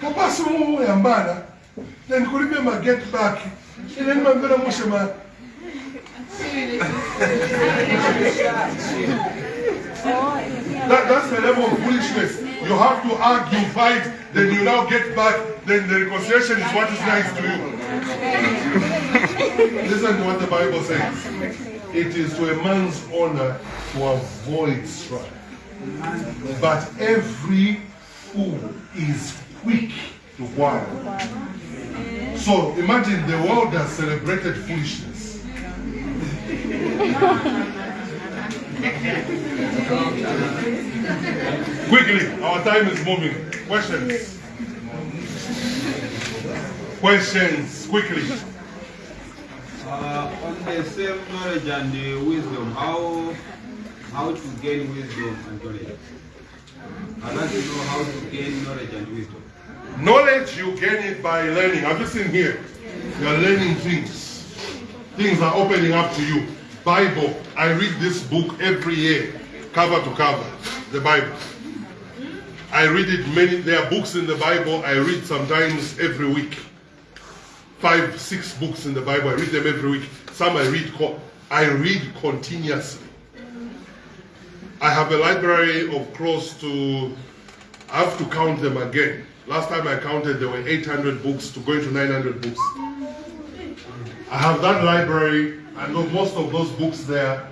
Mumu yambana. Then kulimbe ma get back. Ine ni mamvera mushe ma. That, that's the level of foolishness. You have to argue, fight, then you now get back, then the reconciliation is what is nice to you. Listen to what the Bible says. It is to a man's honor to avoid strife. But every fool is quick to. So imagine the world has celebrated foolishness. Quickly, our time is moving. Questions? Questions, quickly. Uh, on the same knowledge and the wisdom, how how to gain wisdom and knowledge? I'd like to know how to gain knowledge and wisdom. Knowledge, you gain it by learning. Have you seen here? You are learning things. Things are opening up to you. Bible. I read this book every year, cover to cover. The Bible. I read it many. There are books in the Bible I read sometimes every week. Five, six books in the Bible. I read them every week. Some I read. I read continuously. I have a library of close to. I have to count them again. Last time I counted, there were 800 books to going to 900 books. I have that library. I know most of those books there.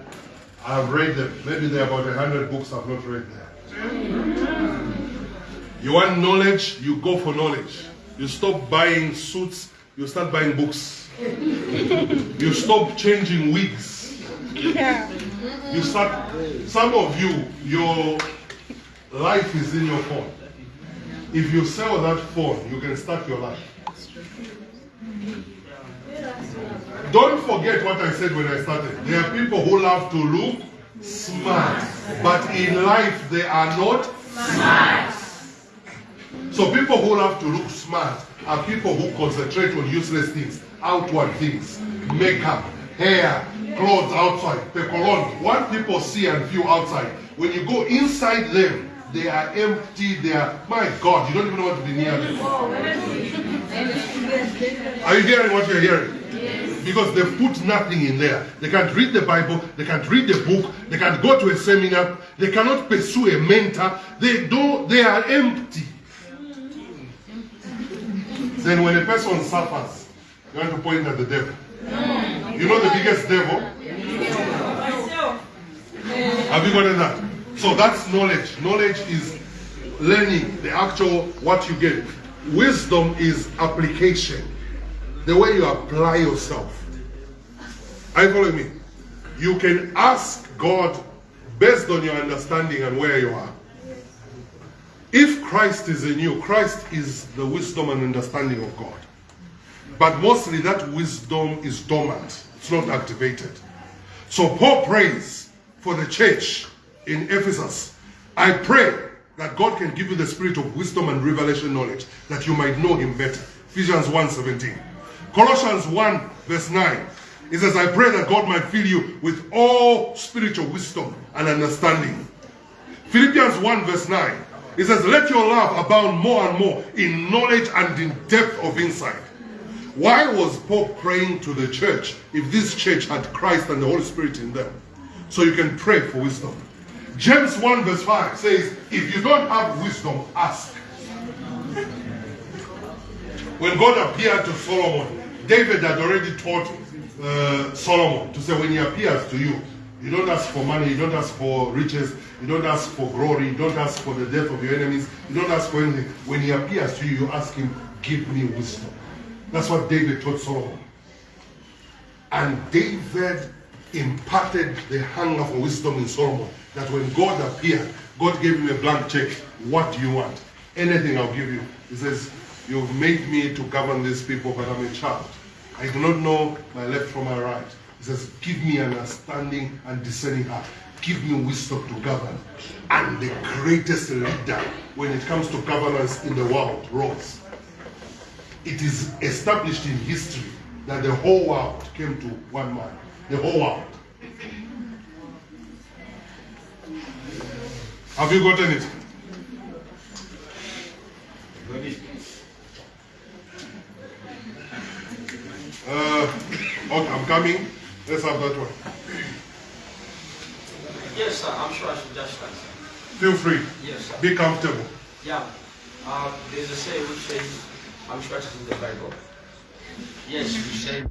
I have read them. Maybe there are about 100 books I've not read there. You want knowledge, you go for knowledge. You stop buying suits, you start buying books. you stop changing wigs. You start, some of you, your life is in your phone. If you sell that phone, you can start your life. Don't forget what I said when I started. There are people who love to look smart, but in life they are not smart. So people who love to look smart are people who concentrate on useless things, outward things, makeup, hair, clothes outside, the cologne. What people see and feel outside, when you go inside them, they are empty. They are, my God, you don't even want to be near them. Are you hearing what you're hearing? Because they've put nothing in there. They can't read the Bible, they can't read the book, they can't go to a seminar, they cannot pursue a mentor. They don't they are empty. Then when a person suffers, you want to point at the devil. You know the biggest devil? Have you gotten that? So that's knowledge. Knowledge is learning the actual what you get. Wisdom is application. The way you apply yourself. Are you following me? You can ask God based on your understanding and where you are. If Christ is in you, Christ is the wisdom and understanding of God. But mostly that wisdom is dormant, it's not activated. So Paul prays for the church in Ephesus. I pray that God can give you the spirit of wisdom and revelation knowledge that you might know him better. Ephesians 1:17. Colossians 1 verse 9. It says, I pray that God might fill you with all spiritual wisdom and understanding. Philippians 1 verse 9. It says, Let your love abound more and more in knowledge and in depth of insight. Why was Paul praying to the church if this church had Christ and the Holy Spirit in them? So you can pray for wisdom. James 1 verse 5 says, If you don't have wisdom, ask. When God appeared to Solomon, David had already taught uh, Solomon to say, When he appears to you, you don't ask for money, you don't ask for riches, you don't ask for glory, you don't ask for the death of your enemies, you don't ask for anything. When he appears to you, you ask him, Give me wisdom. That's what David taught Solomon. And David imparted the hunger for wisdom in Solomon. That when God appeared, God gave him a blank check. What do you want? Anything I'll give you. He says, You've made me to govern these people, but I'm a child. I do not know my left from my right. He says, Give me understanding and discerning heart. Give me wisdom to govern. And the greatest leader when it comes to governance in the world rose. It is established in history that the whole world came to one man. The whole world. Have you gotten it? Uh, okay, I'm coming. Let's have that one. Yes, sir. I'm sure I should just start. Feel free. Yes, sir. Be comfortable. Yeah. Uh, there's a saying which says, I'm sure it's in the Bible. Yes, you say.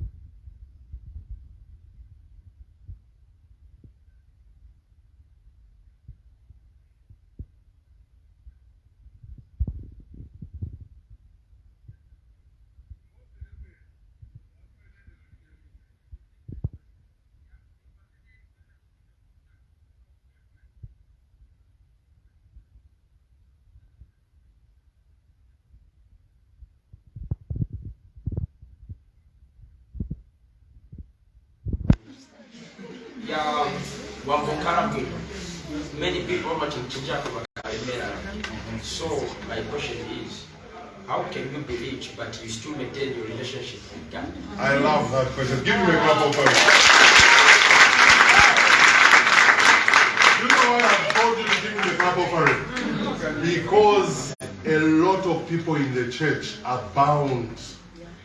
Ya wambokaramu many people much in. So my question is how can you be rich but you still maintain your relationship with God? I love that question. Give me a clap of. You know why I've told you to give me the clap of courage? Because a lot of people in the church are bound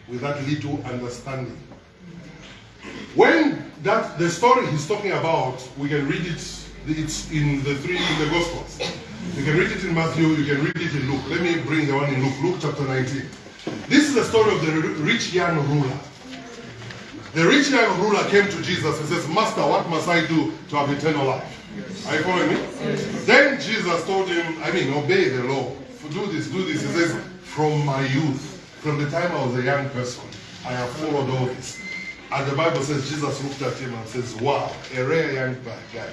with that little understanding. When that the story he's talking about, we can read it. It's in the three in the Gospels. You can read it in Matthew. You can read it in Luke. Let me bring the one in Luke. Luke chapter 19. This is the story of the rich young ruler. The rich young ruler came to Jesus and says, Master, what must I do to have eternal life? Are you following me? Then Jesus told him, I mean, obey the law. Do this, do this. He says, From my youth, from the time I was a young person, I have followed all this. And the Bible says, Jesus looked at him and says, Wow, a rare young guy.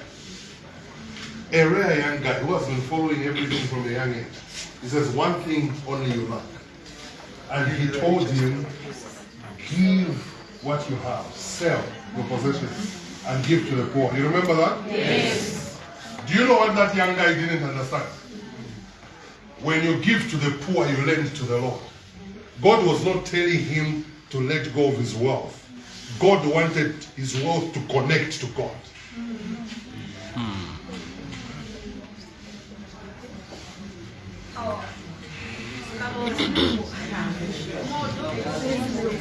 A rare young guy who has been following everything from a young age. He says, One thing only you lack. And he told him, Give what you have, sell your possessions, and give to the poor. You remember that? Yes. Do you know what that young guy didn't understand? When you give to the poor, you lend to the Lord. God was not telling him to let go of his wealth. God wanted his wealth to connect to God.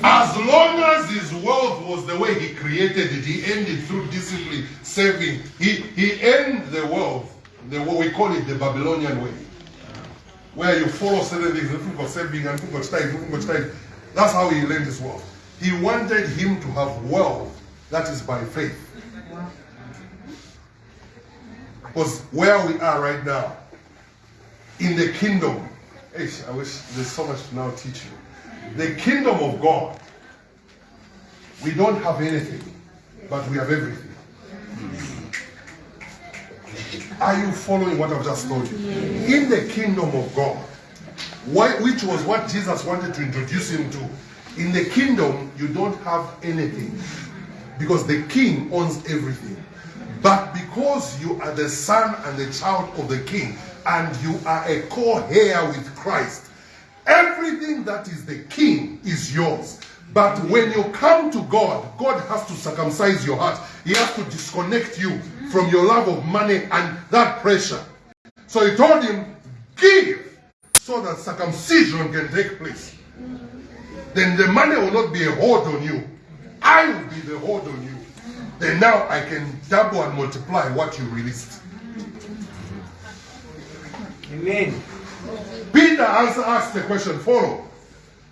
As long as his wealth was the way he created it, he ended through discipline, saving. He, he earned the wealth, the what we call it the Babylonian way, where you follow certain things, think of saving and of tithe, you think of tithe. That's how he learned his wealth. He wanted him to have wealth that is by faith. Because where we are right now, in the kingdom, I wish there's so much to now teach you. The kingdom of God, we don't have anything, but we have everything. Are you following what I've just told you? In the kingdom of God, why, which was what Jesus wanted to introduce him to, in the kingdom, you don't have anything because the king owns everything. But because you are the son and the child of the king, and you are a co-heir with Christ, everything that is the king is yours. But when you come to God, God has to circumcise your heart. He has to disconnect you from your love of money and that pressure. So he told him, give so that circumcision can take place. Then the money will not be a hold on you. I will be the hold on you. Then now I can double and multiply what you released. Amen. Peter answer, asked the question, follow.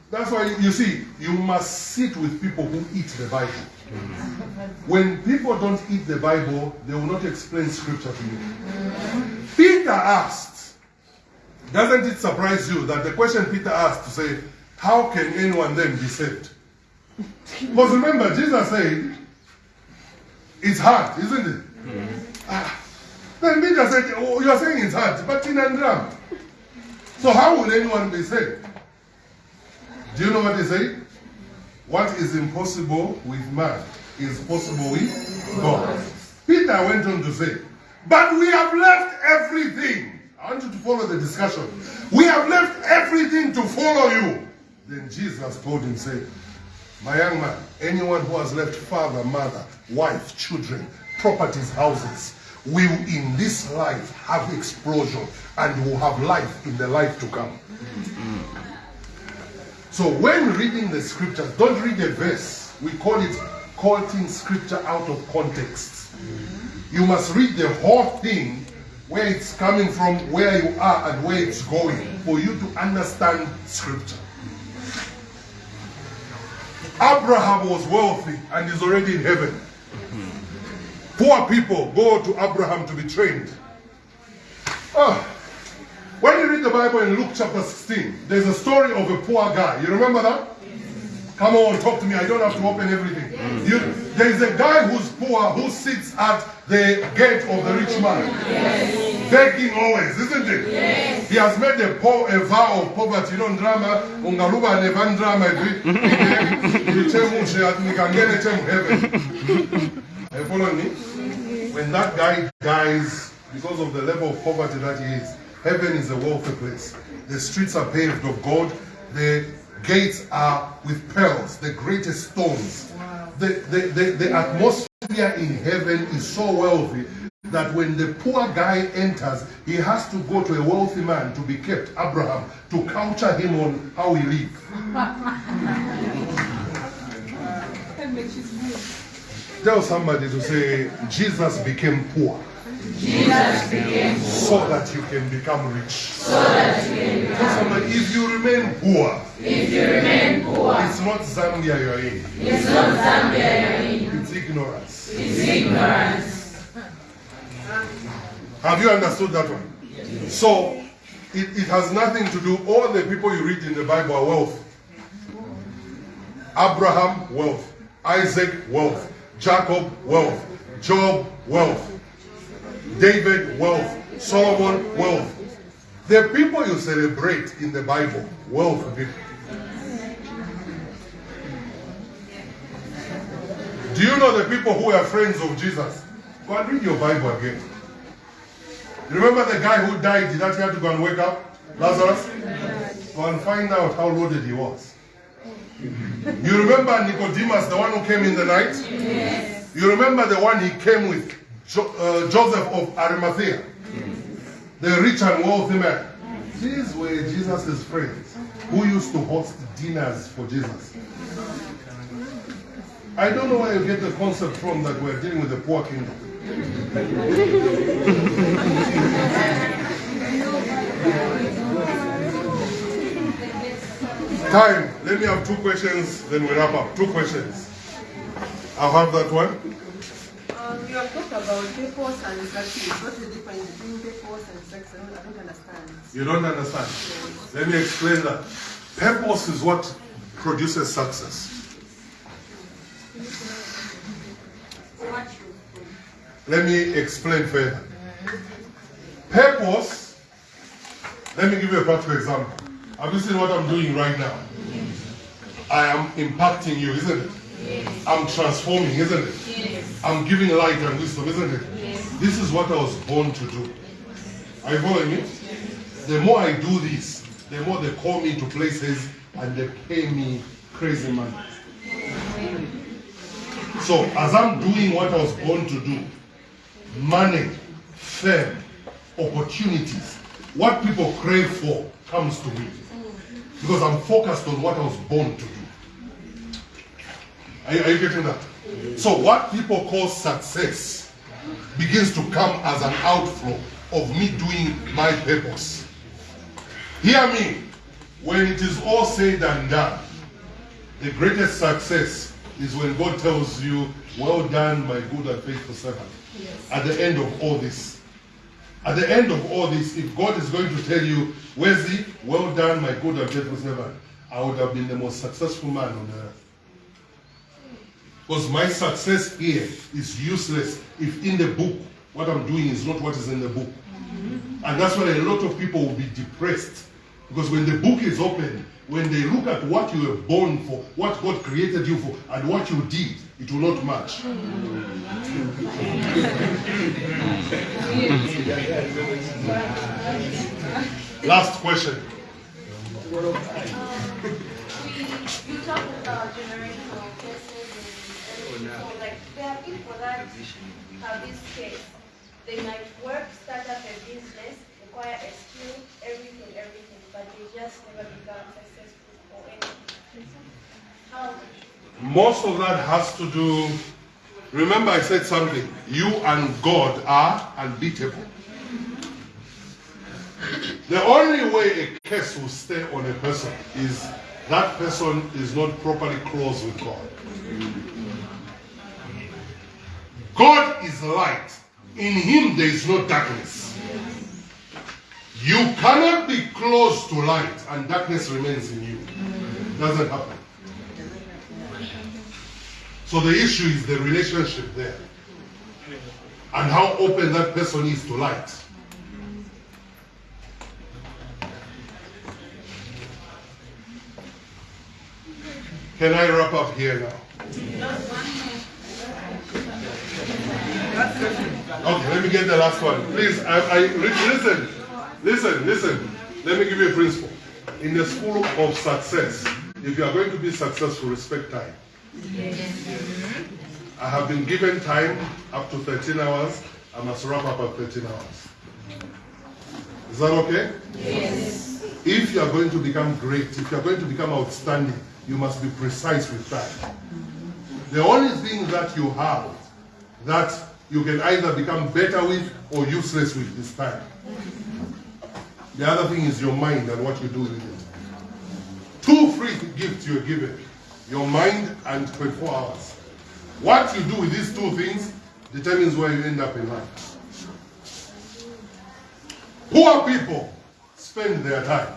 That's why you see, you must sit with people who eat the Bible. When people don't eat the Bible, they will not explain scripture to you. Peter asked, doesn't it surprise you that the question Peter asked to say, how can anyone then be saved? Because remember, Jesus said, it's hard, isn't it? Ah. Then Peter said, oh, you are saying it's hard, but in and around. So how will anyone be saved? Do you know what he said? What is impossible with man is possible with God. Peter went on to say, but we have left everything. I want you to follow the discussion. We have left everything to follow you. Then Jesus told him, say, my young man, anyone who has left father, mother, wife, children, properties, houses, will in this life have explosion and will have life in the life to come. So when reading the scriptures, don't read a verse. We call it quoting scripture out of context. You must read the whole thing, where it's coming from, where you are, and where it's going, for you to understand scripture. Abraham was wealthy and is already in heaven. Poor people go to Abraham to be trained. Oh, when you read the Bible in Luke chapter 16, there's a story of a poor guy. You remember that? Come on, talk to me. I don't have to open everything. You, there's a guy who's poor who sits at the gate of the rich man, begging always, isn't it? He has made a, po- a vow of poverty. You know, drama, ungaluba nevan drama, heaven. Are you following me? When that guy dies because of the level of poverty that he is, heaven is a wealthy place. The streets are paved of gold. The gates are with pearls, the greatest stones. The, the, the, the atmosphere in heaven is so wealthy that when the poor guy enters, he has to go to a wealthy man to be kept, Abraham, to culture him on how he lives. *laughs* Tell somebody to say, Jesus became poor. Jesus became so that you can become rich. So that you can become somebody, if you remain poor, if you remain poor, it's not Zambia you're in. It's not Zambia you're in. It's ignorance. It's ignorance. Have you understood that one? Yes. So it, it has nothing to do, all the people you read in the Bible are wealth. Abraham, wealth. Isaac, wealth. Jacob, wealth. Job, wealth. David, wealth. Solomon, wealth. The people you celebrate in the Bible, wealth people. Do you know the people who are friends of Jesus? Go and read your Bible again. Remember the guy who died, did that he had to go and wake up? Lazarus? Go and find out how loaded he was. You remember Nicodemus, the one who came in the night? Yes. You remember the one he came with, jo uh, Joseph of Arimathea? The rich and wealthy man. These were Jesus' friends who used to host dinners for Jesus. I don't know where you get the concept from that we're dealing with the poor kingdom. Time. Let me have two questions, then we wrap up. Two questions. I'll have that one. You have talked about purpose and success. What's the difference between purpose and success? I don't understand. You don't understand? Let me explain that. Purpose is what produces success. Let me explain further. Purpose, let me give you a practical example. Have you seen what I'm doing right now? I am impacting you, isn't it? I'm transforming, isn't it? I'm giving light and wisdom, isn't it? Yes. This is what I was born to do. Are you following me? The more I do this, the more they call me to places and they pay me crazy money. So as I'm doing what I was born to do, money, fame, opportunities, what people crave for comes to me. Because I'm focused on what I was born to do. Are you, are you getting that? So what people call success begins to come as an outflow of me doing my purpose. Hear me. When it is all said and done, the greatest success is when God tells you, well done, my good and faithful servant. Yes. At the end of all this. At the end of all this, if God is going to tell you, Wesley, well done, my good and faithful servant, I would have been the most successful man on earth. Because my success here is useless if in the book what I'm doing is not what is in the book. Mm-hmm. And that's why a lot of people will be depressed. Because when the book is open, when they look at what you were born for, what God created you for, and what you did, it will not match. *laughs* Last question. Um, you talked about generational So, like, there are people that have this case. They might work, start up a business, acquire a skill, everything, everything, but they just never become successful or anything. How? Most of that has to do. Remember, I said something. You and God are unbeatable. The only way a curse will stay on a person is that person is not properly close with God. God is light. In him there is no darkness. You cannot be close to light and darkness remains in you. Doesn't happen. So the issue is the relationship there. And how open that person is to light. Can I wrap up here now? Okay, let me get the last one. Please, I, I listen, listen, listen. Let me give you a principle. In the school of success, if you are going to be successful, respect time. I have been given time up to 13 hours. I must wrap up at 13 hours. Is that okay? Yes. If you are going to become great, if you are going to become outstanding, you must be precise with time. The only thing that you have that you can either become better with or useless with this time. The other thing is your mind and what you do with it. Two free gifts you're given your mind and 24 hours. What you do with these two things determines where you end up in life. Poor people spend their time.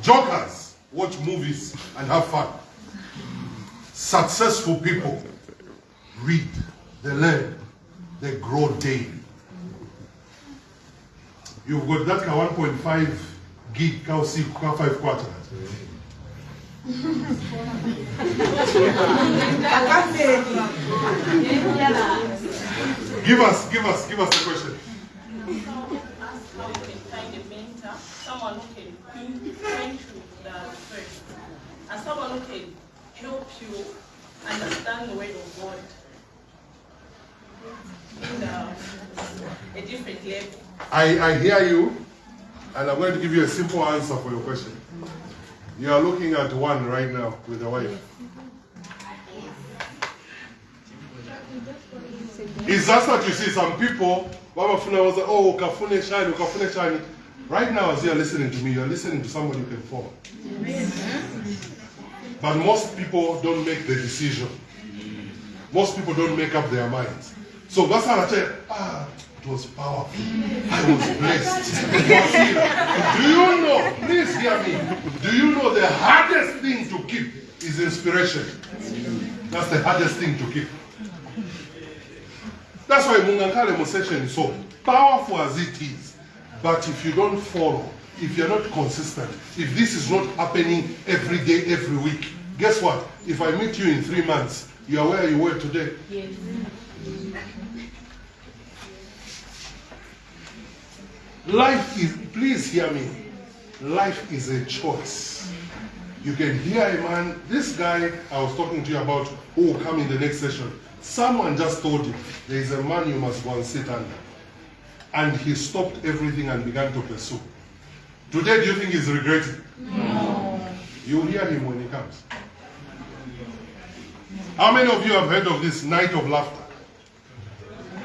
Jokers watch movies and have fun. Successful people read, they learn, they grow daily. You've got that ka 1.5 gig ka 5 quarters. Give us, give us, give us the question. someone who can point you the first, and someone who can help you understand the word of God I, I hear you, and I'm going to give you a simple answer for your question. You are looking at one right now with a wife. It's just that you see some people, was oh, ukafune shani, ukafune shani. Right now, as you are listening to me, you are listening to somebody you can follow. But most people don't make the decision. Most people don't make up their minds. So that's how I say, ah, it was powerful. I was blessed. Do you know, please hear me, do you know the hardest thing to keep is inspiration? That's the hardest thing to keep. That's why Mungankale session is so powerful as it is. But if you don't follow, if you're not consistent, if this is not happening every day, every week, guess what? If I meet you in three months, you are where you were today. Yes. Life is, please hear me. Life is a choice. You can hear a man, this guy I was talking to you about, who will come in the next session. Someone just told him, there is a man you must go and sit under. And he stopped everything and began to pursue. Today, do you think he's regretting? No. You'll hear him when he comes. How many of you have heard of this night of laughter?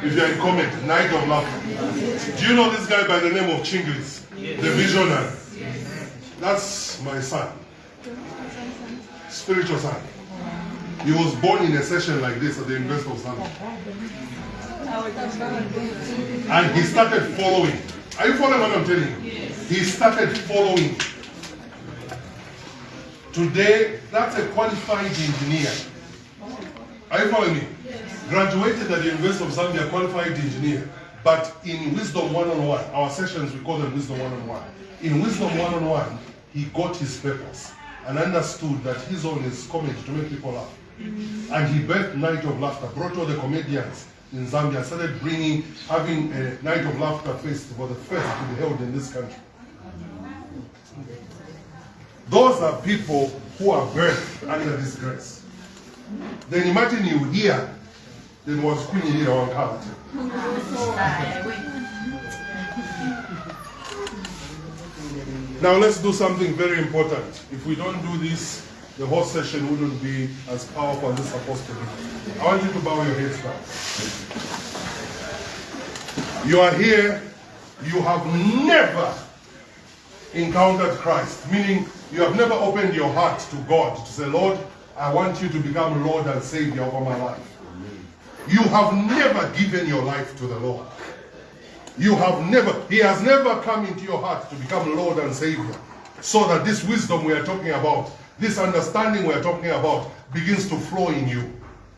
If you're in comment, night of laughter. Do you know this guy by the name of Chinglis? The visionary. That's my son. Spiritual son. He was born in a session like this at the University of Zambia. And he started following. Are you following what I'm telling you? He started following. Today, that's a qualified engineer. Are you following me? Graduated at the University of Zambia, qualified engineer. But in Wisdom One-on-One, oh our sessions, we call them Wisdom One-on-One. Oh in Wisdom One-on-One, oh he got his purpose and understood that his own is comedy to make people laugh. Mm-hmm. And he birthed Night of Laughter, brought all the comedians in Zambia, started bringing, having a Night of Laughter festival, the first to be held in this country. Those are people who are birthed under this grace. Then imagine you here, then was Queen Elira Wankala. Now let's do something very important. If we don't do this, the whole session wouldn't be as powerful as it's supposed to be. I want you to bow your heads now. You are here, you have never encountered Christ, meaning you have never opened your heart to God to say, Lord, I want you to become Lord and Savior over my life. You have never given your life to the Lord. You have never, He has never come into your heart to become Lord and Savior. So that this wisdom we are talking about, this understanding we are talking about, begins to flow in you.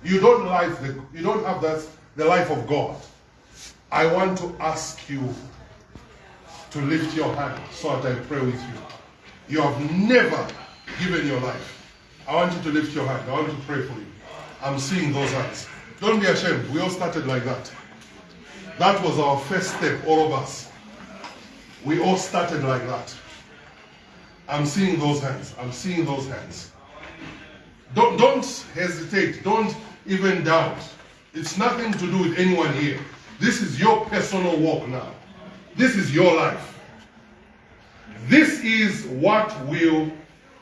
You don't life the, you don't have that the life of God. I want to ask you to lift your hand so that I pray with you. You have never given your life. I want you to lift your hand. I want to pray for you. I'm seeing those hands. Don't be ashamed. We all started like that. That was our first step, all of us. We all started like that. I'm seeing those hands. I'm seeing those hands. Don't, don't hesitate. Don't even doubt. It's nothing to do with anyone here. This is your personal walk now. This is your life. This is what will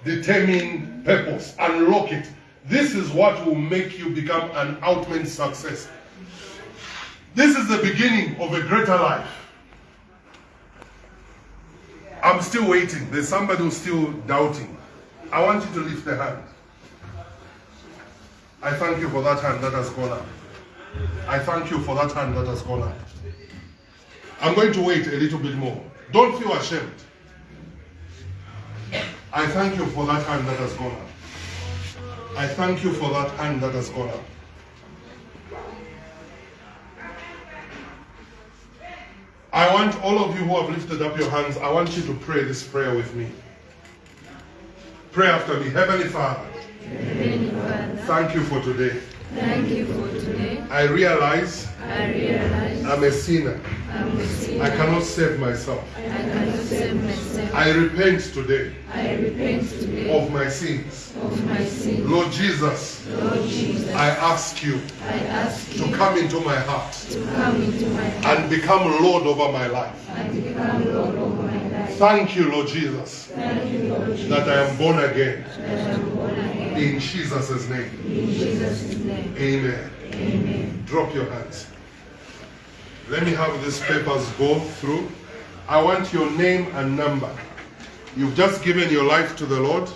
determine purpose, unlock it. This is what will make you become an ultimate success. This is the beginning of a greater life. I'm still waiting. There's somebody who's still doubting. I want you to lift the hand. I thank you for that hand that has gone up. I thank you for that hand that has gone up. I'm going to wait a little bit more. Don't feel ashamed. I thank you for that hand that has gone up. I thank you for that hand that has gone up. I want all of you who have lifted up your hands, I want you to pray this prayer with me. Pray after me. Heavenly Father, Heavenly Father, thank you for today. Thank you for today. I realize I realize I'm a sinner. I'm a sinner. I cannot save myself. I cannot save myself. I repent today I repent today of my sins. of my sin. Lord Jesus, Lord Jesus, I ask you I ask you to come into my heart to come into my heart and become Lord over my life. and become Lord over my life. Thank you, Lord Jesus, Thank you, Lord Jesus, that I am born again. that I am born again. In Jesus' name. In Jesus' name, Amen. amen. Drop your hands. Let me have these papers go through. I want your name and number. You've just given your life to the Lord.